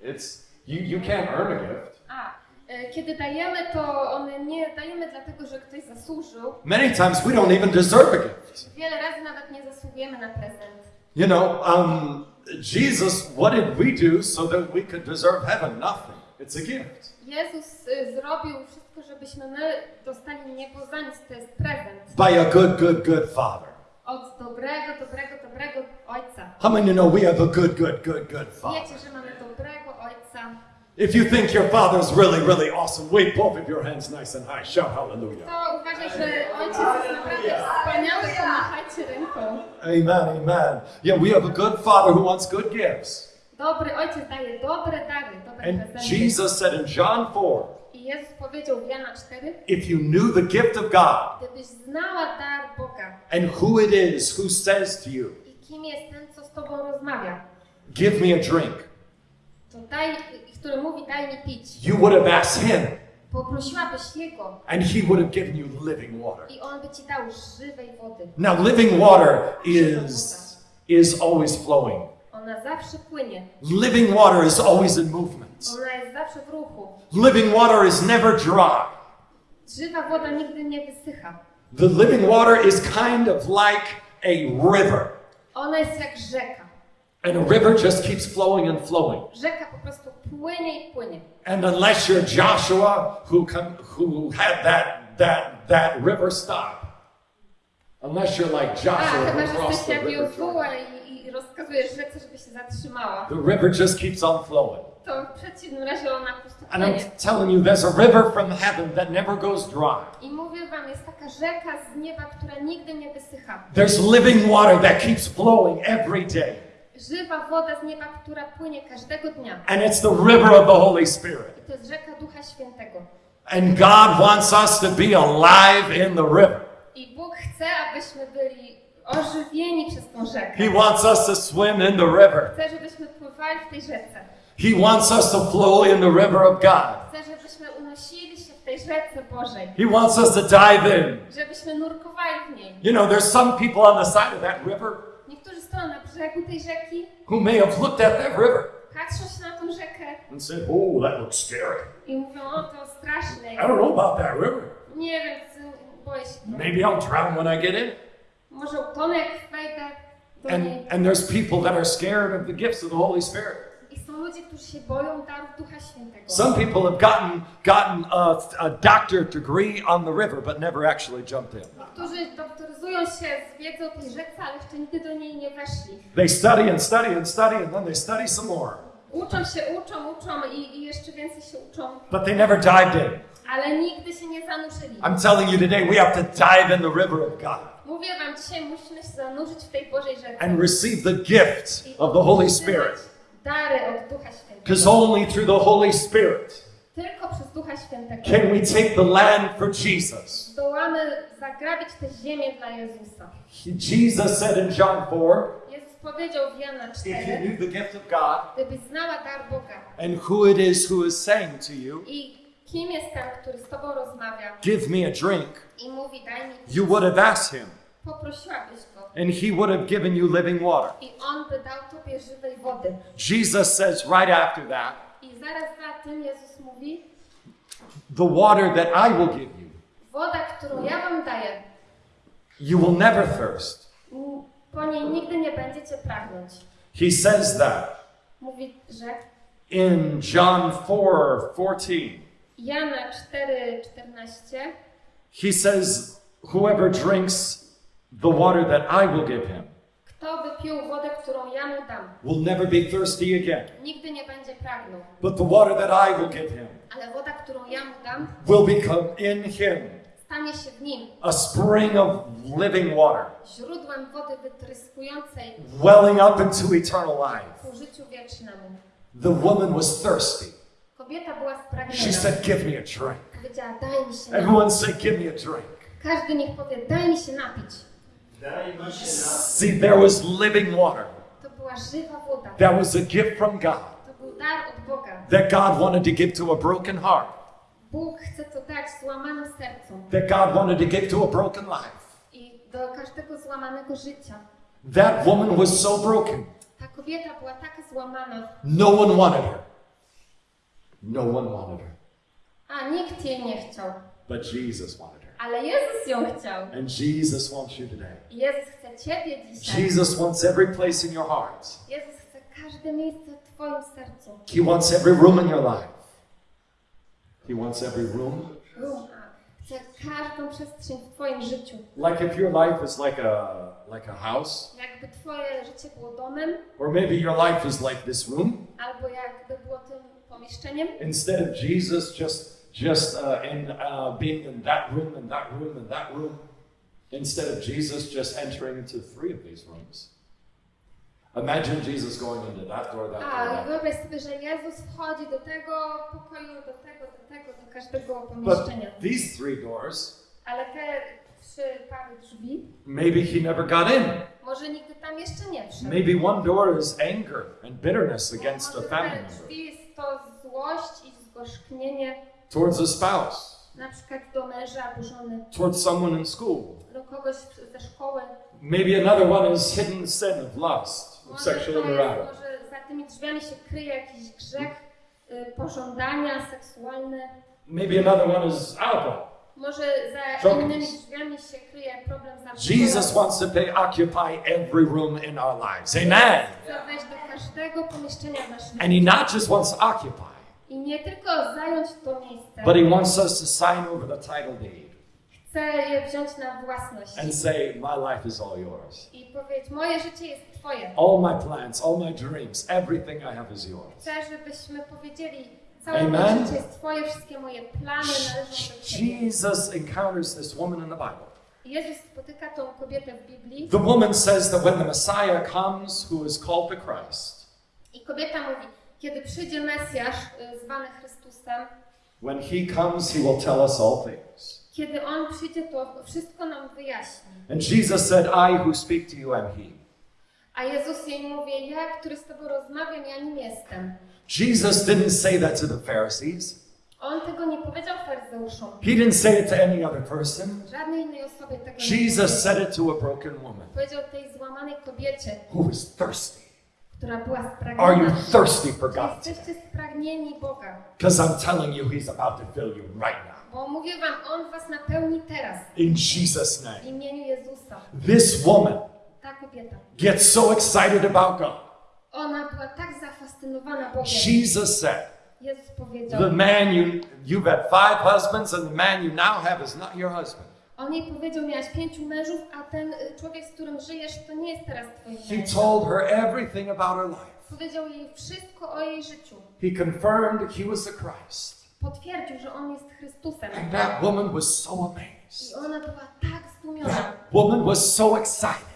A: It's, you, you can't earn a gift.
B: A, e, kiedy dajemy, to one nie dajemy dlatego, że ktoś zasłużył.
A: Many times we don't even deserve a gift.
B: Wiele razy nawet nie zasługujemy na prezent.
A: You know, um, Jesus, what did we do so that we could deserve heaven? Nothing. It's a gift.
B: Jezus y, zrobił wszystko, żebyśmy my dostali niebo za nic. To jest prezent.
A: By a good, good, good Father.
B: Od dobrego, dobrego, dobrego Ojca.
A: How many know we have a good, good, good, good Father?
B: Wiecie, że mamy dobrego Ojca.
A: If you think your Father's really, really awesome, wave both of your hands nice and high. Shout hallelujah.
B: To uważa, że Ojciec jest naprawdę wspaniały, to machajcie ręką.
A: Amen, amen. Yeah, we have a good Father who wants good gifts.
B: Dobry Ojciec daje dobre dary, dobre
A: And
B: prezenty.
A: Jesus said in John 4
B: I Jezus powiedział w Jana 4,
A: if you knew the gift of God
B: gdybyś znała dar Boga
A: and who it is who says to you,
B: i kim jest ten, co z Tobą rozmawia,
A: give me a drink,
B: to daj, który mówi daj mi pić,
A: you would have asked him
B: poprosiłabyś Jego
A: and he would have given you living water.
B: i On by Ci dał żywej wody.
A: Now, living water is, is always flowing.
B: Ona zawsze płynie,
A: Living water is always in movement.
B: ona jest zawsze w ruchu.
A: Living water is never dry.
B: Żywa woda nigdy nie wysycha.
A: The living water is kind of like a river.
B: Ona jest jak rzeka.
A: And a river just keeps flowing and flowing.
B: Rzeka po prostu płynie i płynie.
A: And unless you're Joshua who come, who had that that that river stop. Unless you're like Joshua who crossed the river.
B: Rozkazujesz rzece, żeby się zatrzymała.
A: The river just keeps on flowing.
B: To w przeciwnym razie ona po prostu
A: And I'm telling you, there's a river from heaven that never goes dry.
B: I mówię wam, jest taka rzeka z nieba, która nigdy nie wysycha.
A: There's living water that keeps flowing every day.
B: Żywa woda z nieba, która płynie każdego dnia.
A: And it's the river of the Holy Spirit.
B: I to jest rzeka Ducha Świętego.
A: And God wants us to be alive in the river.
B: I Bóg chce, abyśmy byli ożywieni przez tą rzekę.
A: He wants us to swim in the river.
B: Chce, żebyśmy pływali w tej rzece.
A: He wants us to flow in the river of God.
B: Chce, żebyśmy unosili się w tej rzece Bożej.
A: He wants us to dive in.
B: Żebyśmy nurkowali w niej.
A: You know, there's some people on the side of that river
B: Niektórzy stoją na brzegu tej rzeki,
A: who may have looked at that river
B: patrzą się na tą rzekę
A: and said, Oh, that looks scary.
B: i mówią, o to straszne.
A: I don't know about that river.
B: Nie wiem, boję się.
A: Maybe I'll drown when I get in.
B: Wejdę do niej.
A: And, and there's people that are scared of the gifts of the Holy Spirit.
B: I są ludzie, którzy się boją darów Ducha Świętego.
A: Some people have gotten, gotten a, a doctorate degree on the river, but never actually jumped in. They study and study and study, and then they study some more. But they never dived in.
B: Ale nigdy się nie zanurzyli.
A: I'm telling you today, we have to dive in the river of God
B: Mówię wam, dzisiaj musimy się zanurzyć w tej Bożej rzece.
A: and receive the gift of the Holy Spirit.
B: Dary od Ducha Świętego.
A: Because only through the Holy Spirit
B: Tylko przez Ducha Świętego
A: can we take the land for Jesus.
B: zdołamy zagrabić tę ziemię dla Jezusa.
A: Jesus said in John 4
B: Jezus powiedział w Jana
A: if you
B: 4,
A: knew the gift of God
B: gdybyś znała dar Boga
A: and who it is who is saying to you,
B: i kim jest ten, który z Tobą rozmawia
A: give me a drink,
B: i mówi daj mi
A: you would have asked him,
B: poprosiłabyś Go
A: and he would have given you living water.
B: i On by dał Tobie żywej wody.
A: Jesus says right after that,
B: I zaraz za tym Jezus mówi,
A: the water that I will give you,
B: Woda, którą ja wam daję,
A: you will never thirst.
B: po niej nigdy nie będziecie pragnąć.
A: He says that
B: Mówi, że
A: in John 4 14.
B: Jana 4,14
A: He says, Whoever drinks the water that I will give him
B: Kto wypił wodę, którą ja mu dam,
A: will never be thirsty again.
B: nigdy nie będzie pragnął.
A: But the water that I will give him
B: Ale woda, którą ja mu dam,
A: will become in him
B: stanie się w nim
A: a spring of living water,
B: źródłem wody wytryskującej
A: welling up into eternal life.
B: ku życiu wiecznemu.
A: The woman was thirsty.
B: Kobieta była
A: She
B: spragniona.
A: said, Give me a drink.
B: Powiedziała, daj mi się napić.
A: Everyone say, Give me a drink.
B: Każdy niech powie, daj mi się napić.
C: Daj mi się na...
A: See, there was living water.
B: To była żywa woda.
A: That was a gift from God
B: To był dar od Boga.
A: that God wanted to give to a broken heart,
B: Bóg chce to dać złamanym sercom
A: that God wanted to give to a broken life.
B: i do każdego złamanego życia.
A: That woman was so broken.
B: Ta kobieta była taka złamana,
A: No one wanted her. No one wanted her.
B: a nikt jej nie chciał.
A: But Jesus wanted her.
B: Ale Jezus ją chciał.
A: And Jesus wants you today.
B: Jezus chce Ciebie dzisiaj.
A: Jesus wants every place in your heart.
B: Jezus chce każde miejsce w Twoim sercu.
A: He wants every room in your life. He wants every room.
B: A chce każdą przestrzeń w Twoim życiu.
A: Like if your life is like a like a house,
B: Jakby Twoje życie było domem,
A: or maybe your life is like this room.
B: albo jakby było tym pomieszczeniem.
A: Instead of Jesus just just uh, in uh, being in that room and that room and that room, instead of Jesus just entering into three of these rooms. Imagine Jesus going into that door, that door,
B: A, wyobraź sobie, że Jezus wchodzi do tego pokoju, do tego, do tego, do każdego
A: But
B: pomieszczenia.
A: these three doors,
B: Ale te trzy pary drzwi,
A: maybe he never got in.
B: może nigdy tam jeszcze nie wszedł.
A: Maybe one door is anger and bitterness against a family member,
B: to złość i zgorzknienie,
A: towards a spouse,
B: na przykład do męża albo żony,
A: towards someone in school.
B: do kogoś ze szkoły.
A: Maybe another one is hidden sin of lust, of sexual immorality.
B: może za tymi drzwiami się kryje jakiś grzech, y, pożądania seksualne.
A: Maybe another one is alcohol.
B: Może za innymi drzwiami się kryje problem z alkoholem.
A: Jesus wants to pay, occupy every room in our lives. Amen.
B: Chce wejść do każdego pomieszczenia w naszym
A: And he not just wants to occupy,
B: I nie tylko zająć to miejsce,
A: but he wants us to sign over the title deed
B: chce je wziąć na własność
A: and say, My life is all yours.
B: i powiedzieć, moje życie jest Twoje.
A: All my plans, all my dreams, everything I have is yours.
B: Chcę, żebyśmy powiedzieli, całe
A: Amen.
B: życie jest Twoje, wszystkie moje plany należą do Ciebie.
A: Jesus encounters this woman in the Bible.
B: Jezus spotyka tą kobietę w Biblii
A: The woman says that when the Messiah comes, who is called the Christ,
B: i kobieta mówi, kiedy przyjdzie Mesjasz, y, zwany Chrystusem,
A: when he comes, he will tell us all things.
B: kiedy On przyjdzie, to wszystko nam wyjaśni.
A: And Jesus said, I who speak to you am he.
B: A Jezus jej mówi, ja, który z Tobą rozmawiam, ja nim jestem.
A: Jesus didn't say that to the Pharisees.
B: On tego nie powiedział faryzeuszom.
A: He didn't say it to any other person.
B: Żadnej innej osobie tego nie
A: Jesus
B: powiedział.
A: said it to a broken woman
B: Powiedział tej złamanej kobiecie,
A: who was thirsty.
B: która była
A: Are you
B: spragniona.
A: thirsty for God?
B: jesteście spragnieni Boga?
A: Because I'm telling you, He's about to fill you right now.
B: Bo mówię wam, On was napełni teraz
A: In Jesus'
B: w
A: name.
B: imieniu Jezusa.
A: This woman
B: Ta kobieta.
A: gets so excited about God.
B: Ona była tak zafascynowana Bogiem.
A: Jesus said,
B: Jezus
A: The
B: powiedział,
A: man you, you've had five husbands, and the man you now have is not your husband.
B: on jej powiedział, miałaś pięciu mężów, a ten y, człowiek, z którym żyjesz, to nie jest teraz twoim
A: He
B: mężem.
A: told her everything about her life.
B: Powiedział jej wszystko o jej życiu.
A: He confirmed he was the Christ.
B: Potwierdził, że on jest Chrystusem.
A: And that woman was so
B: I
A: amazed.
B: ona była tak zdumiona.
A: That woman was so excited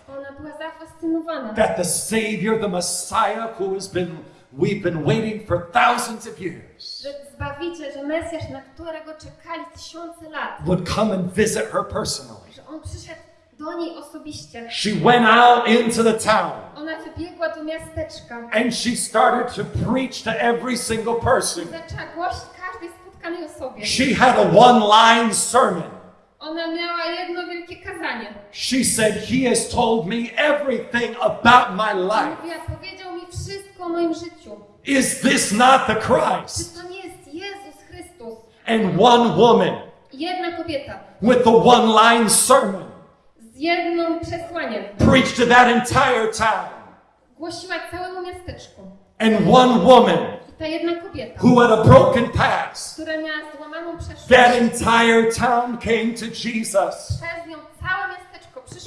B: była zafascynowana.
A: that the Savior, the Messiah, who has been, we've been waiting for thousands of years,
B: Że Zbawiciel, że Mesjasz, na którego czekali tysiące lat,
A: would come and visit her personally.
B: że on przyszedł do niej osobiście.
A: She went out into the town
B: Ona wybiegła do miasteczka
A: and she started to preach to every single person.
B: zaczęła głosić każdej spotkanej osobie.
A: She had a one line sermon.
B: Ona miała jedno wielkie.
A: She said, He has told me everything about my life.
B: Mówiła, powiedział mi wszystko o moim życiu.
A: Is this not the
B: Czy
A: Christ?
B: to nie jest Jezus Chrystus?
A: and one woman
B: Jedna kobieta
A: with the one line sermon
B: z jednym przesłaniem
A: preached to that entire town.
B: głosiła całemu miasteczku.
A: And one woman
B: I ta jedna kobieta,
A: who had a broken past,
B: która miała złamaną przeszłość,
A: that entire town came to Jesus.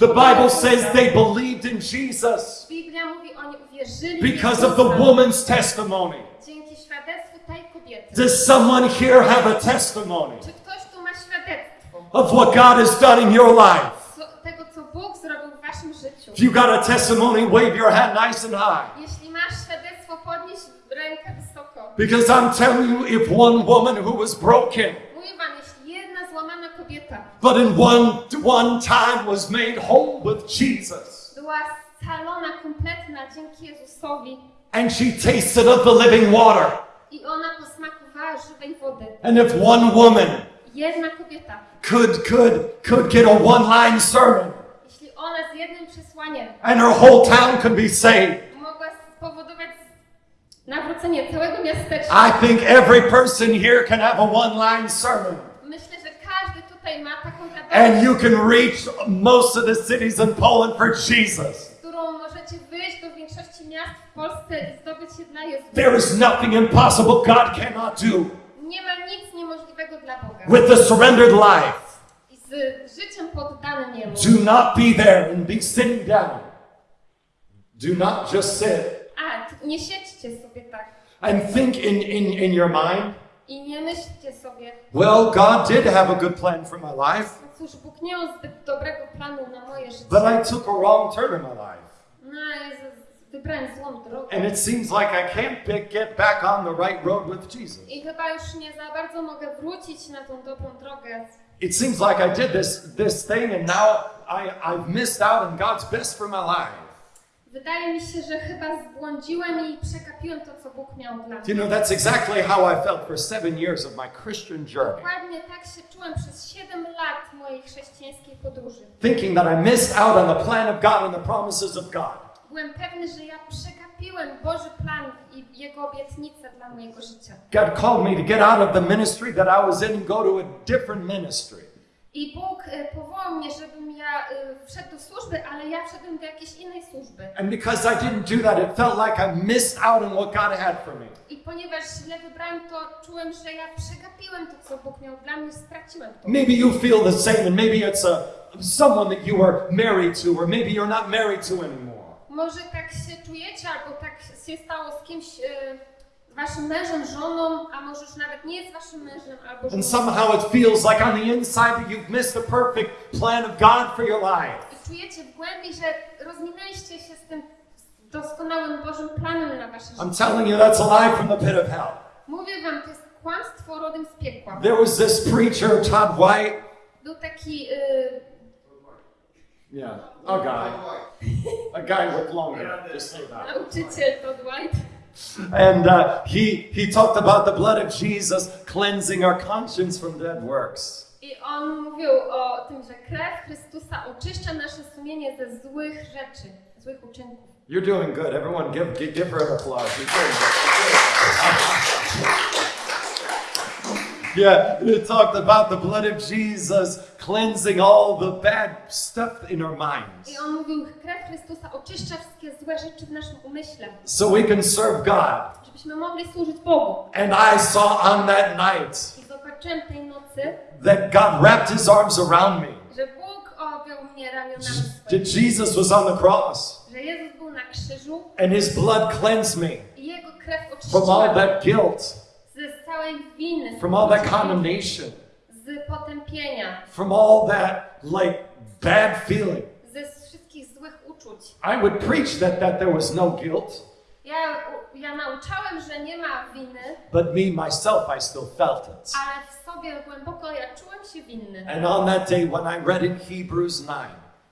A: The Bible says they believed in Jesus
B: Biblia mówi, oni uwierzyli w
A: because of the woman's testimony.
B: dzięki świadectwu tej kobiety.
A: Does someone here have a testimony
B: Czy ktoś tu ma świadectwo
A: of what God has done in your life?
B: co, tego, co Bóg zrobił w waszym życiu?
A: If you got a testimony, wave your hand nice and high.
B: Jeśli masz świadectwo, podnieś rękę wysoko.
A: Because I'm telling you, if one woman who was broken,
B: Mówię wam, jeśli jedna złamana kobieta.
A: But in one, one time was made whole with Jesus,
B: była scalona, kompletna dzięki Jezusowi.
A: And she tasted of the living water,
B: i ona posmakowała żywej wody.
A: and if one woman
B: Jedna kobieta,
A: could could could get a one-line sermon,
B: jeśli ona z jednym przesłaniem
A: and her whole town could be saved,
B: mogła spowodować nawrócenie całego miasteczka,
A: I think every person here can have a one-line sermon. And you can reach most of the cities in Poland for Jesus. There is nothing impossible God cannot do. With a surrendered life, do not be there and be sitting down. Do not just sit
B: tak
A: and think in, in, in your mind,
B: i nie myślcie sobie,
A: well, God did have a good plan for my life,
B: no cóż, Bóg nie miał zbyt dobrego planu na moje życie.
A: but I took a wrong turn in my life.
B: No, wybrałem złą drogę.
A: And it seems like I can't get back on the right road with Jesus.
B: I chyba już nie za bardzo mogę wrócić na tą dobrą drogę.
A: It seems like I did this, this thing and now I, I've missed out on God's best for my life.
B: Wydaje mi się, że chyba zbłądziłem i przekapiłem to, co Bóg miał dla
A: You
B: mnie.
A: know, that's exactly how I felt for seven years of my Christian journey.
B: Dokładnie tak się czułem przez 7 lat mojej chrześcijańskiej podróży.
A: Thinking that I missed out on the plan of God and the promises of God.
B: Byłem pewny, że ja przekapiłem Boży plan i Jego obietnice dla mojego życia.
A: God called me to get out of the ministry that I was in and go to a different ministry.
B: I Bóg e, powołał mnie, żebym ja e, wszedł do służby, ale ja wszedłem do jakiejś innej służby.
A: And because I didn't do that, it felt like I missed out on what God had for me.
B: I ponieważ źle wybrałem to, czułem, że ja przegapiłem to, co Bóg miał dla mnie, straciłem to.
A: Maybe you feel the same, and maybe it's a someone that you are married to, or maybe you're not married to anymore.
B: Może tak się czujecie, albo tak się stało z kimś, e, waszym mężem, żoną, a może już nawet nie jest waszym mężem albo żoną.
A: And somehow it feels like on the inside that you've missed the perfect plan of God for your life.
B: I czujecie w głębi, że rozminęliście się z tym doskonałym Bożym planem na wasze
A: I'm
B: życie.
A: telling you, that's a lie from the pit of hell.
B: Mówię wam, to jest kłamstwo rodem z piekła.
A: There was this preacher, Todd White.
B: Był taki y,
A: Yeah, a guy. A guy with long hair. Just say that.
B: nauczyciel Todd White.
A: And uh, he, he talked about the blood of Jesus cleansing our conscience from dead works.
B: I on mówił o tym, że krew Chrystusa oczyszcza nasze sumienie ze złych rzeczy, złych uczynków.
A: You're doing good. Everyone, give, give, give her an applause. You're doing good. Yeah, it talked about the blood of Jesus cleansing all the bad stuff in our minds.
B: I on mówił, krew Chrystusa oczyszcza wszystkie złe rzeczy w naszym umyśle,
A: so we can serve God.
B: żebyśmy mogli służyć Bogu.
A: And I saw on that night
B: I zobaczyłem tej nocy,
A: that God wrapped his arms around me,
B: że Bóg objął mnie ramionami
A: that Jesus was on the cross.
B: Że Jezus był na krzyżu.
A: And his blood cleansed me from all that guilt,
B: całej winy,
A: from all that condemnation,
B: z potępienia,
A: from all that like bad feeling.
B: ze wszystkich złych uczuć.
A: I would preach that, that there was no guilt,
B: Ja, ja nauczałem, że nie ma winy,
A: but me myself, I still felt it.
B: ale w sobie głęboko ja czułem się winny.
A: And on that day, when I read in Hebrews 9,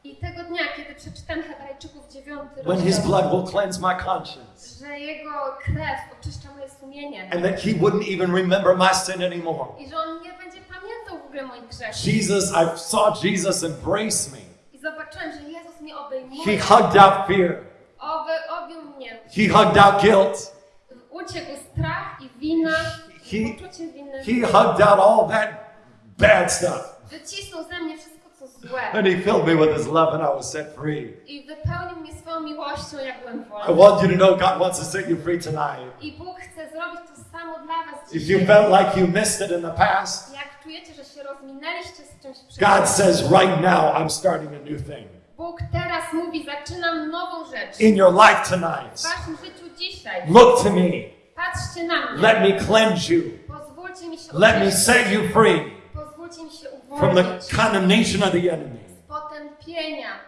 B: I tego dnia, kiedy przeczytam Hebrajczyków 9
A: when his blood will cleanse my conscience,
B: że Jego krew oczyszcza moje sumienie
A: and that he wouldn't even remember my sin anymore.
B: i że On nie będzie pamiętał w ogóle moich grzechów.
A: Jesus, I saw Jesus embrace me.
B: I zobaczyłem, że Jezus mnie
A: He
B: obejmuje,
A: hugged out fear,
B: Oby, objął mnie,
A: he hugged out guilt,
B: uciekł strach i wina,
A: He-
B: poczucie winy.
A: He hugged out all that bad stuff.
B: Wycisnął ze mnie wszystko, złe.
A: And he filled me with his love, and I was set free.
B: I wypełnił mnie swoją miłością, jak byłem
A: I want you to know God wants to set you free tonight.
B: I Bóg chce zrobić to samo dla was
A: If you felt like you missed it in the past,
B: Jak czujecie, że się rozminęliście z czymś
A: God says right now, I'm starting a new thing
B: Bóg teraz mówi, zaczynam nową rzecz.
A: in your life
B: W
A: tonight.
B: waszym życiu dzisiaj.
A: Look to me.
B: Patrzcie na mnie.
A: Let me cleanse you.
B: Pozwólcie mi się
A: Let me set you free
B: Pozwólcie mi się
A: from the condemnation of the enemy.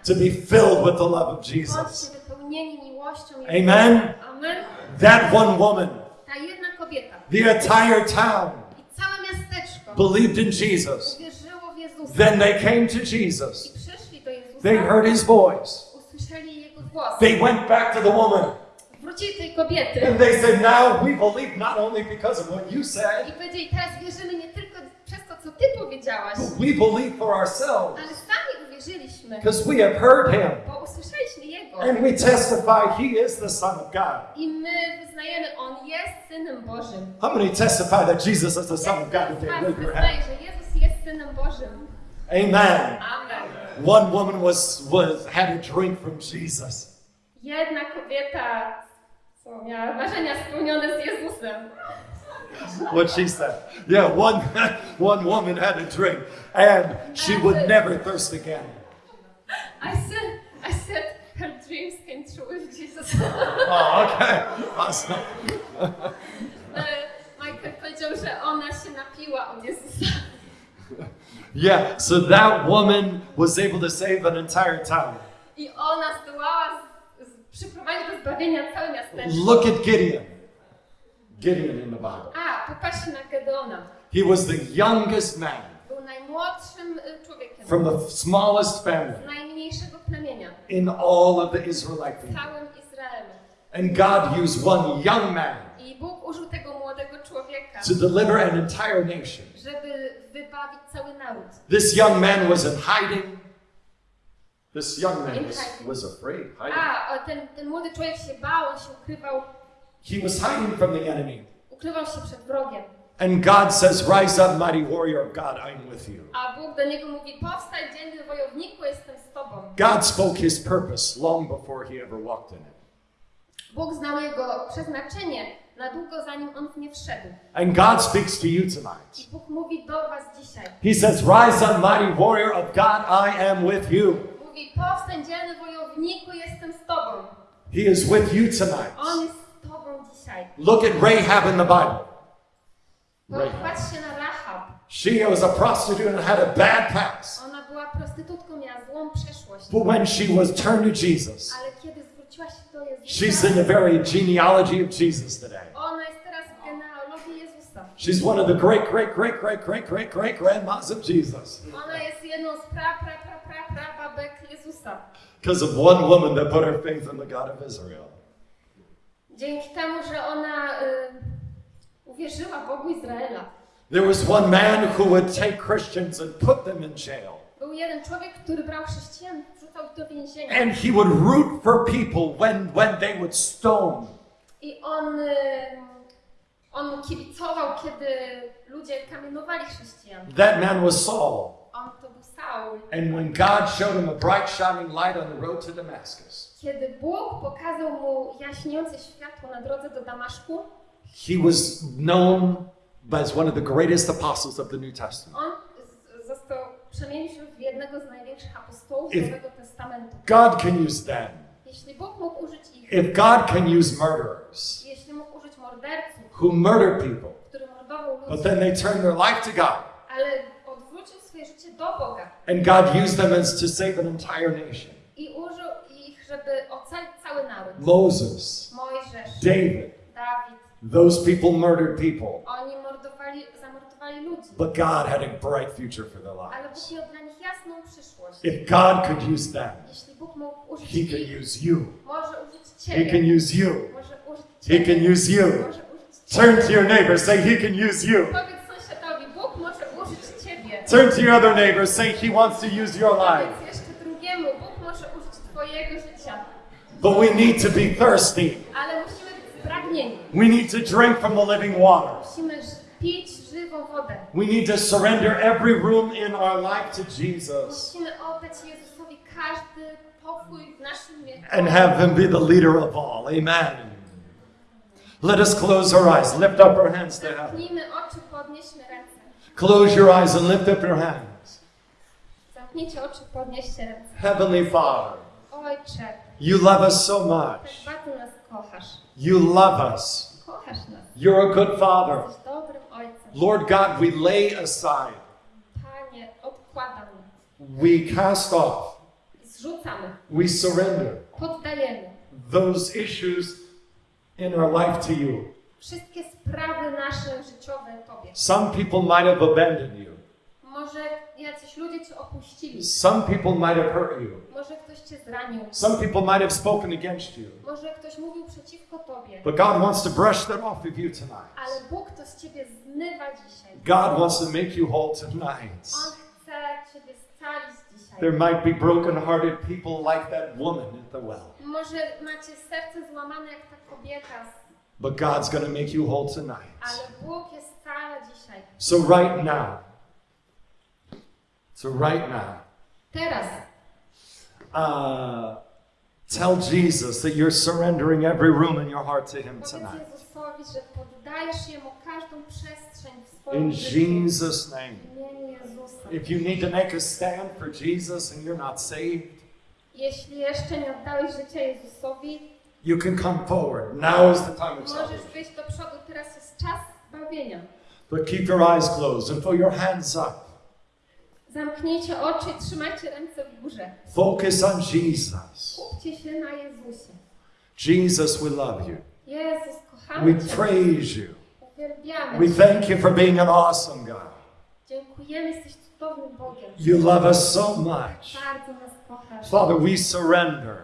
A: To be filled with the love of Jesus. Amen.
B: Amen.
A: That one woman,
B: Ta jedna kobieta
A: the entire town
B: i całe miasteczko
A: believed in Jesus.
B: uwierzyło w Jezusa.
A: Then they came to
B: I
A: Jesus.
B: przyszli do Jezusa.
A: They heard his voice.
B: Usłyszeli Jego głos.
A: They went back to the woman
B: Wrócili tej kobiety.
A: and they said, Now we believe not only because of what you said,
B: co Ty powiedziałaś,
A: but we believe for ourselves
B: ale sami uwierzyliśmy,
A: because we have heard him
B: bo usłyszeliśmy Jego.
A: and we testify he is the Son of God.
B: I my wyznajemy, On jest Synem Bożym.
A: How many testify that Jesus is the Son of God today? Raise your hand.
B: że Jezus jest Synem Bożym.
A: Amen.
B: Amen.
A: One woman was, was had a drink from Jesus.
B: Jedna kobieta miała marzenia spełnione z Jezusem.
A: What she said. Yeah, one, [laughs] one woman had a drink and she would never thirst again.
B: I said, I said, her dreams came true with Jesus. [laughs]
A: Oh, okay. Awesome.
B: Michael powiedział, że ona się napiła od Jezusa.
A: Yeah, so that woman was able to save an entire town.
B: I ona zdołała z, z, przyprowadzić do zbawienia całe miasteczko.
A: Look at Gideon. Gideon in the Bible.
B: A, popatrzcie na Gedeona.
A: He was the youngest man
B: Był najmłodszym y, człowiekiem
A: from the smallest
B: z
A: family
B: najmniejszego plemienia
A: in all of the Israelite
B: w
A: people.
B: całym Izraelu.
A: And God used one young man
B: I Bóg użył tego młodego człowieka,
A: to deliver an entire nation.
B: żeby wybawić cały naród.
A: This young man was in hiding. This young man was, was afraid. Hiding.
B: A, o, ten, ten młody człowiek się bał, on się ukrywał,
A: He was hiding from the enemy.
B: Ukrywał się przed wrogiem.
A: And God says, Rise up, mighty warrior of God, I'm with you.
B: A Bóg do niego mówi, powstań dzielny wojowniku, jestem z tobą.
A: God spoke his purpose long before he ever walked in it.
B: Bóg znał jego przeznaczenie na długo zanim on w nie wszedł.
A: And God speaks to you tonight.
B: I Bóg mówi do was dzisiaj.
A: He says, Rise up, mighty warrior of God, I am with you.
B: Mówi, powstań dzielny wojowniku, jestem z tobą.
A: He is with you
B: On
A: tonight.
B: jest.
A: Look at Rahab in the Bible. Rahab.
B: Popatrzcie na Rahab.
A: She was a prostitute and had a bad past.
B: Ona była prostytutką, miała złą przeszłość.
A: But when she was turned to Jesus,
B: Ale kiedy zwróciła się do
A: she's in the very genealogy of Jesus today.
B: ona jest teraz w genealogii Jezusa.
A: She's one of the great, great, great, great, great, great, great grandmas of Jesus. Because of one woman that put her faith in the God of Israel.
B: Dzięki temu, że ona y, uwierzyła Bogu Izraela.
A: There was one man who would take Christians and put them in jail.
B: Był jeden człowiek, który brał chrześcijan, wrzucał ich do więzienia.
A: And he would root for people when, when they would stone.
B: I on, y, on kibicował, kiedy ludzie kamienowali chrześcijan.
A: That man was Saul.
B: On to był Saul.
A: And when God showed him a bright shining light on the road to Damascus,
B: Kiedy Bóg pokazał mu jaśniejące światło na drodze do Damaszku,
A: he was known as one of the greatest apostles of the New Testament.
B: on został przemienił się w jednego z największych apostołów
A: If-
B: Nowego Testamentu.
A: God can use them.
B: Jeśli Bóg mógł użyć ich,
A: If God can use murderers
B: jeśli mógł użyć morderców,
A: who murder people,
B: który mordował
A: but
B: ludzi,
A: then they turn their life to God,
B: ale odwrócił swoje życie do Boga
A: and God used them as to save an entire nation.
B: i użył żeby ocalić cały naród.
A: Moses,
B: Mojżesz,
A: David,
B: Dawid,
A: those people murdered people,
B: oni mordowali, zamordowali ludzi,
A: but God had a bright future for their
B: ale
A: lives.
B: Bóg miał dla nich jasną przyszłość.
A: If God could use them,
B: Jeśli Bóg mógł użyć
A: He can use you.
B: może użyć
A: He can use you.
B: może użyć
A: He can use you.
B: może użyć Ciebie.
A: Turn to your neighbor, say, He can use you.
B: Powiedz sąsiadowi, Bóg może użyć Ciebie.
A: Turn to your other neighbor, say, He wants to use your life.
B: Powiedz jeszcze drugiemu, Bóg może życia.
A: But we need to be thirsty.
B: Ale musimy być spragnieni.
A: We need to drink from the living water.
B: Musimy pić żywą wodę.
A: We need to surrender every room in our life to Jesus
B: Musimy oddać Jezusowi każdy pokój w naszym wieku.
A: and have Him be the leader of all. Amen. Let us close our eyes, lift up our hands to heaven.
B: Oczy, podnieśmy ręce.
A: Close your eyes and lift up your hands.
B: Zamknijcie oczy, podnieście ręce.
A: Heavenly Father, you love us so much.
B: bardzo nas kochasz.
A: You love us. You're a good Father.
B: Jesteś dobrym Ojcem.
A: Lord God, we lay aside, we cast off, we surrender those issues in our life to you.
B: wszystkie sprawy nasze życiowe Tobie.
A: Some people might have abandoned you,
B: Może jacyś ludzie Cię opuścili.
A: some people might have hurt you,
B: Może ktoś Cię zranił.
A: some people might have spoken against you.
B: Może ktoś mówił przeciwko Tobie.
A: But God wants to brush that off of you tonight.
B: Ale Bóg to z Ciebie zmywa dzisiaj.
A: God wants to make you whole tonight.
B: On chce Ciebie scalić dzisiaj.
A: There might be broken-hearted people like that woman at the well,
B: Może macie serce złamane jak ta kobieta,
A: but God's going to make you whole tonight.
B: ale Bóg jest scala dzisiaj.
A: So right now, so right now,
B: Teraz
A: uh, tell Jesus that you're surrendering every room in your heart to Him tonight. In. Jesus' name. If you need to make a stand for Jesus and you're not saved,
B: Jeśli jeszcze nie oddałeś życia Jezusowi,
A: you can come forward. Now is the time of salvation. But keep your eyes closed and put your hands up.
B: Zamknijcie oczy i trzymajcie ręce w górze.
A: Focus on Jesus.
B: Skupcie się na Jezusie.
A: Jesus, we love you.
B: Jezus,
A: We
B: Cię.
A: praise you.
B: Uwielbiamy
A: We
B: Cię.
A: thank you for being an awesome God.
B: Dziękujemy, jesteś cudownym Bogiem.
A: You love us so much.
B: Bardzo nas kochasz.
A: Father, we surrender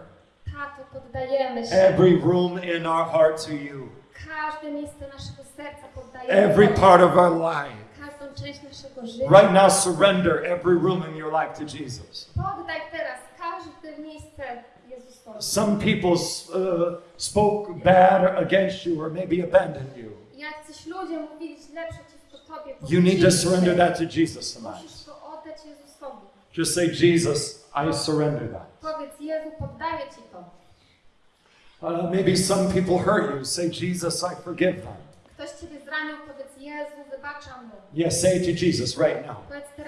B: Tato, poddajemy się.
A: every room in our heart to you,
B: Każde miejsce naszego serca poddajemy.
A: every
B: Tobie.
A: part of our life.
B: Każdą część naszego życia.
A: Right now, surrender every room in your life to Jesus.
B: Poddaj teraz każde miejsce Jezusowi.
A: Some people uh, spoke bad against you or maybe abandoned you.
B: Jacyś ludzie mówili źle przeciwko Tobie.
A: You need to surrender that to Jesus tonight.
B: Musisz to oddać Jezusowi.
A: Just say, Jesus, I surrender that.
B: Powiedz, Jezu, poddaję Ci to.
A: Uh, maybe some people hurt you. Say, Jesus, I forgive them.
B: Ktoś Ciebie zranił, powiedz, Jezu, wybaczam mu.
A: Yes, say to Jesus right now.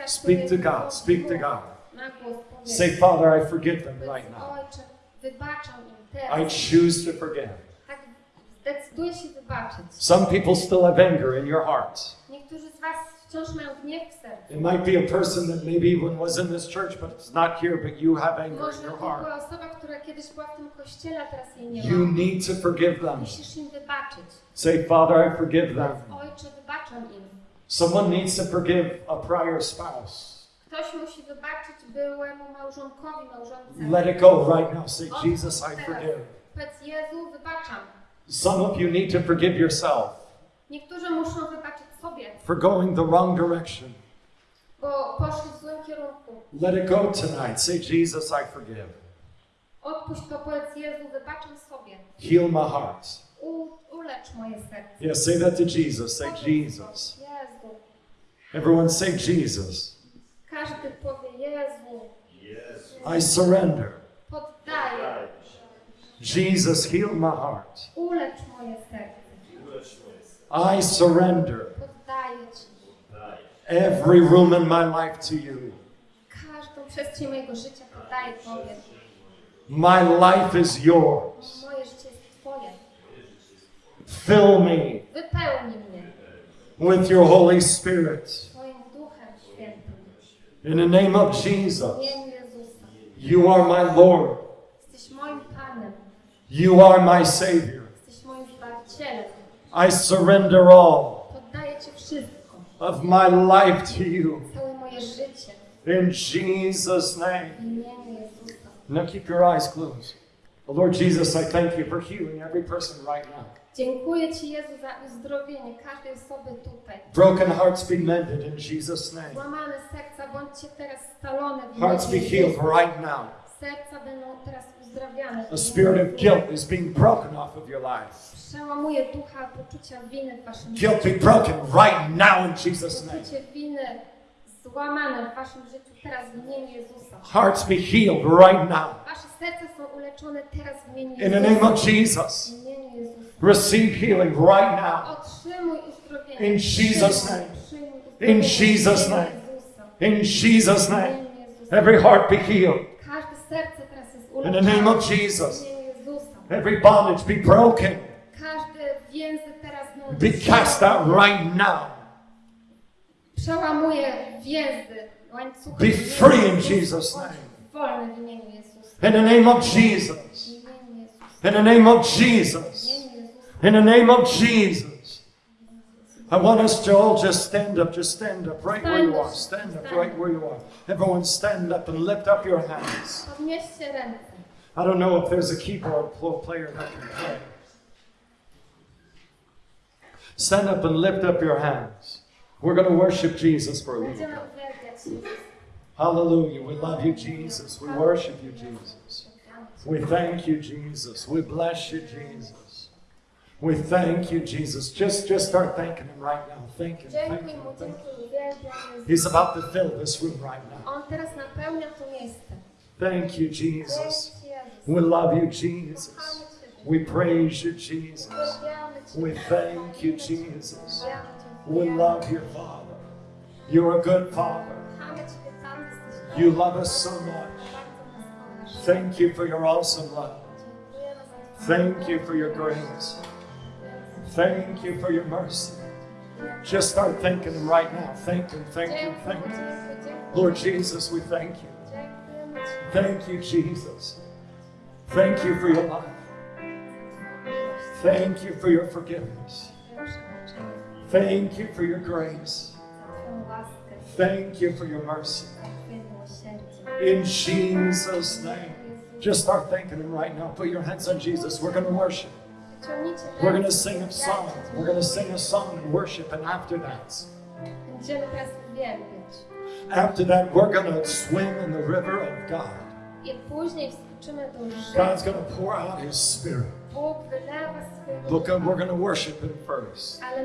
A: Speak to God. Speak to God. Say, Father, I forgive them right now. I choose to forgive.
B: Tak.
A: Some people still have anger in your heart.
B: Niektórzy z Was wciąż mają gniew w sercu.
A: It might be a person that maybe even was in this church, but it's not here, but you have anger in
B: Może
A: your
B: to
A: heart.
B: była osoba, która kiedyś była w tym kościele, a teraz jej nie
A: You
B: ma.
A: need to forgive them.
B: Musisz im wybaczyć.
A: Say, Father, I forgive them.
B: Ojcze, wybaczam im.
A: Someone needs to forgive a prior spouse.
B: Ktoś musi wybaczyć byłemu małżonkowi, małżonce.
A: Let it go right now. Say, Jesus, I forgive.
B: Powiedz, Jezu, wybaczam.
A: Some of you need to forgive yourself
B: Niektórzy muszą wybaczyć sobie,
A: for going the wrong direction.
B: bo poszli w złym kierunku.
A: Let it go tonight. Say, Jesus, I forgive.
B: Odpuść to, powiedz, Jezu, wybaczam sobie.
A: Heal my heart.
B: U, ulecz moje serce.
A: Yes, say that to Jesus. Say,
B: Powiedz
A: Jesus.
B: Jezu.
A: Everyone say, Jesus.
B: Każdy powie, Jezu,
C: Jezu.
A: I surrender.
B: poddaję.
A: Jesus, heal my heart.
B: Ulecz moje serce.
A: I surrender
B: Ci.
A: Every room in my life to you.
B: Każdą przestrzeń mojego życia poddaję Tobie.
A: My life is yours.
B: Moje życie jest Twoje.
A: Fill me
B: Wypełnij mnie
A: with your Holy Spirit.
B: Twoim Duchem Świętym.
A: In the name of Jesus, you are my Lord.
B: Jesteś moim Panem.
A: You are my Savior.
B: Jesteś moim Zbawicielem.
A: I surrender all. Of my life to you. In Jesus' name. Now keep your eyes closed. Oh, Lord Jesus, I thank you for healing every person right now.
B: Dziękuję Ci, Jezu, za uzdrowienie każdej osoby tutaj.
A: Broken hearts be mended in Jesus' name.
B: Złamane serca, bądźcie teraz scalone w
A: Hearts be healed right now.
B: Serca będą teraz uzdrawiane.
A: A spirit of guilt is being broken off of your life.
B: Przełamuje ducha poczucia winy w waszym życiu.
A: be broken right now in Jesus' name.
B: Poczucie winy złamane w waszym życiu teraz w imieniu Jezusa.
A: Hearts be healed right now.
B: Wasze serca są uleczone teraz w imieniu
A: In the name of Jesus.
B: W imieniu Jezusa.
A: Receive healing right now.
B: Otrzymuj uzdrowienie.
A: In Jesus' name. In Jesus' name. In Jesus' name. Every heart be healed.
B: Każde serce teraz jest
A: In the name of Jesus. Every bondage be broken.
B: Każde teraz będą
A: Be cast out right now.
B: Przełamuje więzy, łańcuchy.
A: Be free in Jesus' name.
B: Wolny w imieniu Jezusa.
A: In the name of Jesus. In the name of Jesus. In the name of Jesus. I want us to all just stand up. Just stand up right where you are. Stand up right where you are. Everyone stand up and lift up your hands. I don't know if there's a keyboard pl- player that can play. Stand up and lift up your hands. We're going to worship Jesus for a little bit. Hallelujah. We love you, Jesus. We worship you, Jesus. We thank you, Jesus. We bless you, Jesus. We thank you, Jesus. Just, just start thanking Him right now. Thank Him. Thank Him. Thank Him. He's about to fill this room right now.
B: On teraz napełnia to miejsce.
A: Thank you, Jesus. We love you, Jesus. We praise you, Jesus. We thank you, Jesus. We love your Father. You're a good Father. You love us so much. Thank you for your awesome love. Thank you for your grace. Thank you for your mercy. Just start thanking right now. Thank Him, thank Him, thank. Lord Jesus, we thank you. Thank you, Jesus. Thank you for your love. Thank you for your forgiveness.
B: za Twoje przebaczenie,
A: Thank you for your grace.
B: za Twoją łaskę,
A: Thank you for your mercy.
B: za Twoje miłosierdzie.
A: In Jesus' name. Just start thanking Him right now. Put your hands on Jesus. We're going to worship. We're going to sing a song. We're going to sing a song and worship, and after that,
B: Będziemy teraz uwielbiać.
A: after that, we're going to swim in the river of God.
B: I później wskoczymy do rzeki.
A: God's going to pour out His Spirit.
B: Бог.
A: Look,
B: uh,
A: we're going to worship Him first.
B: Але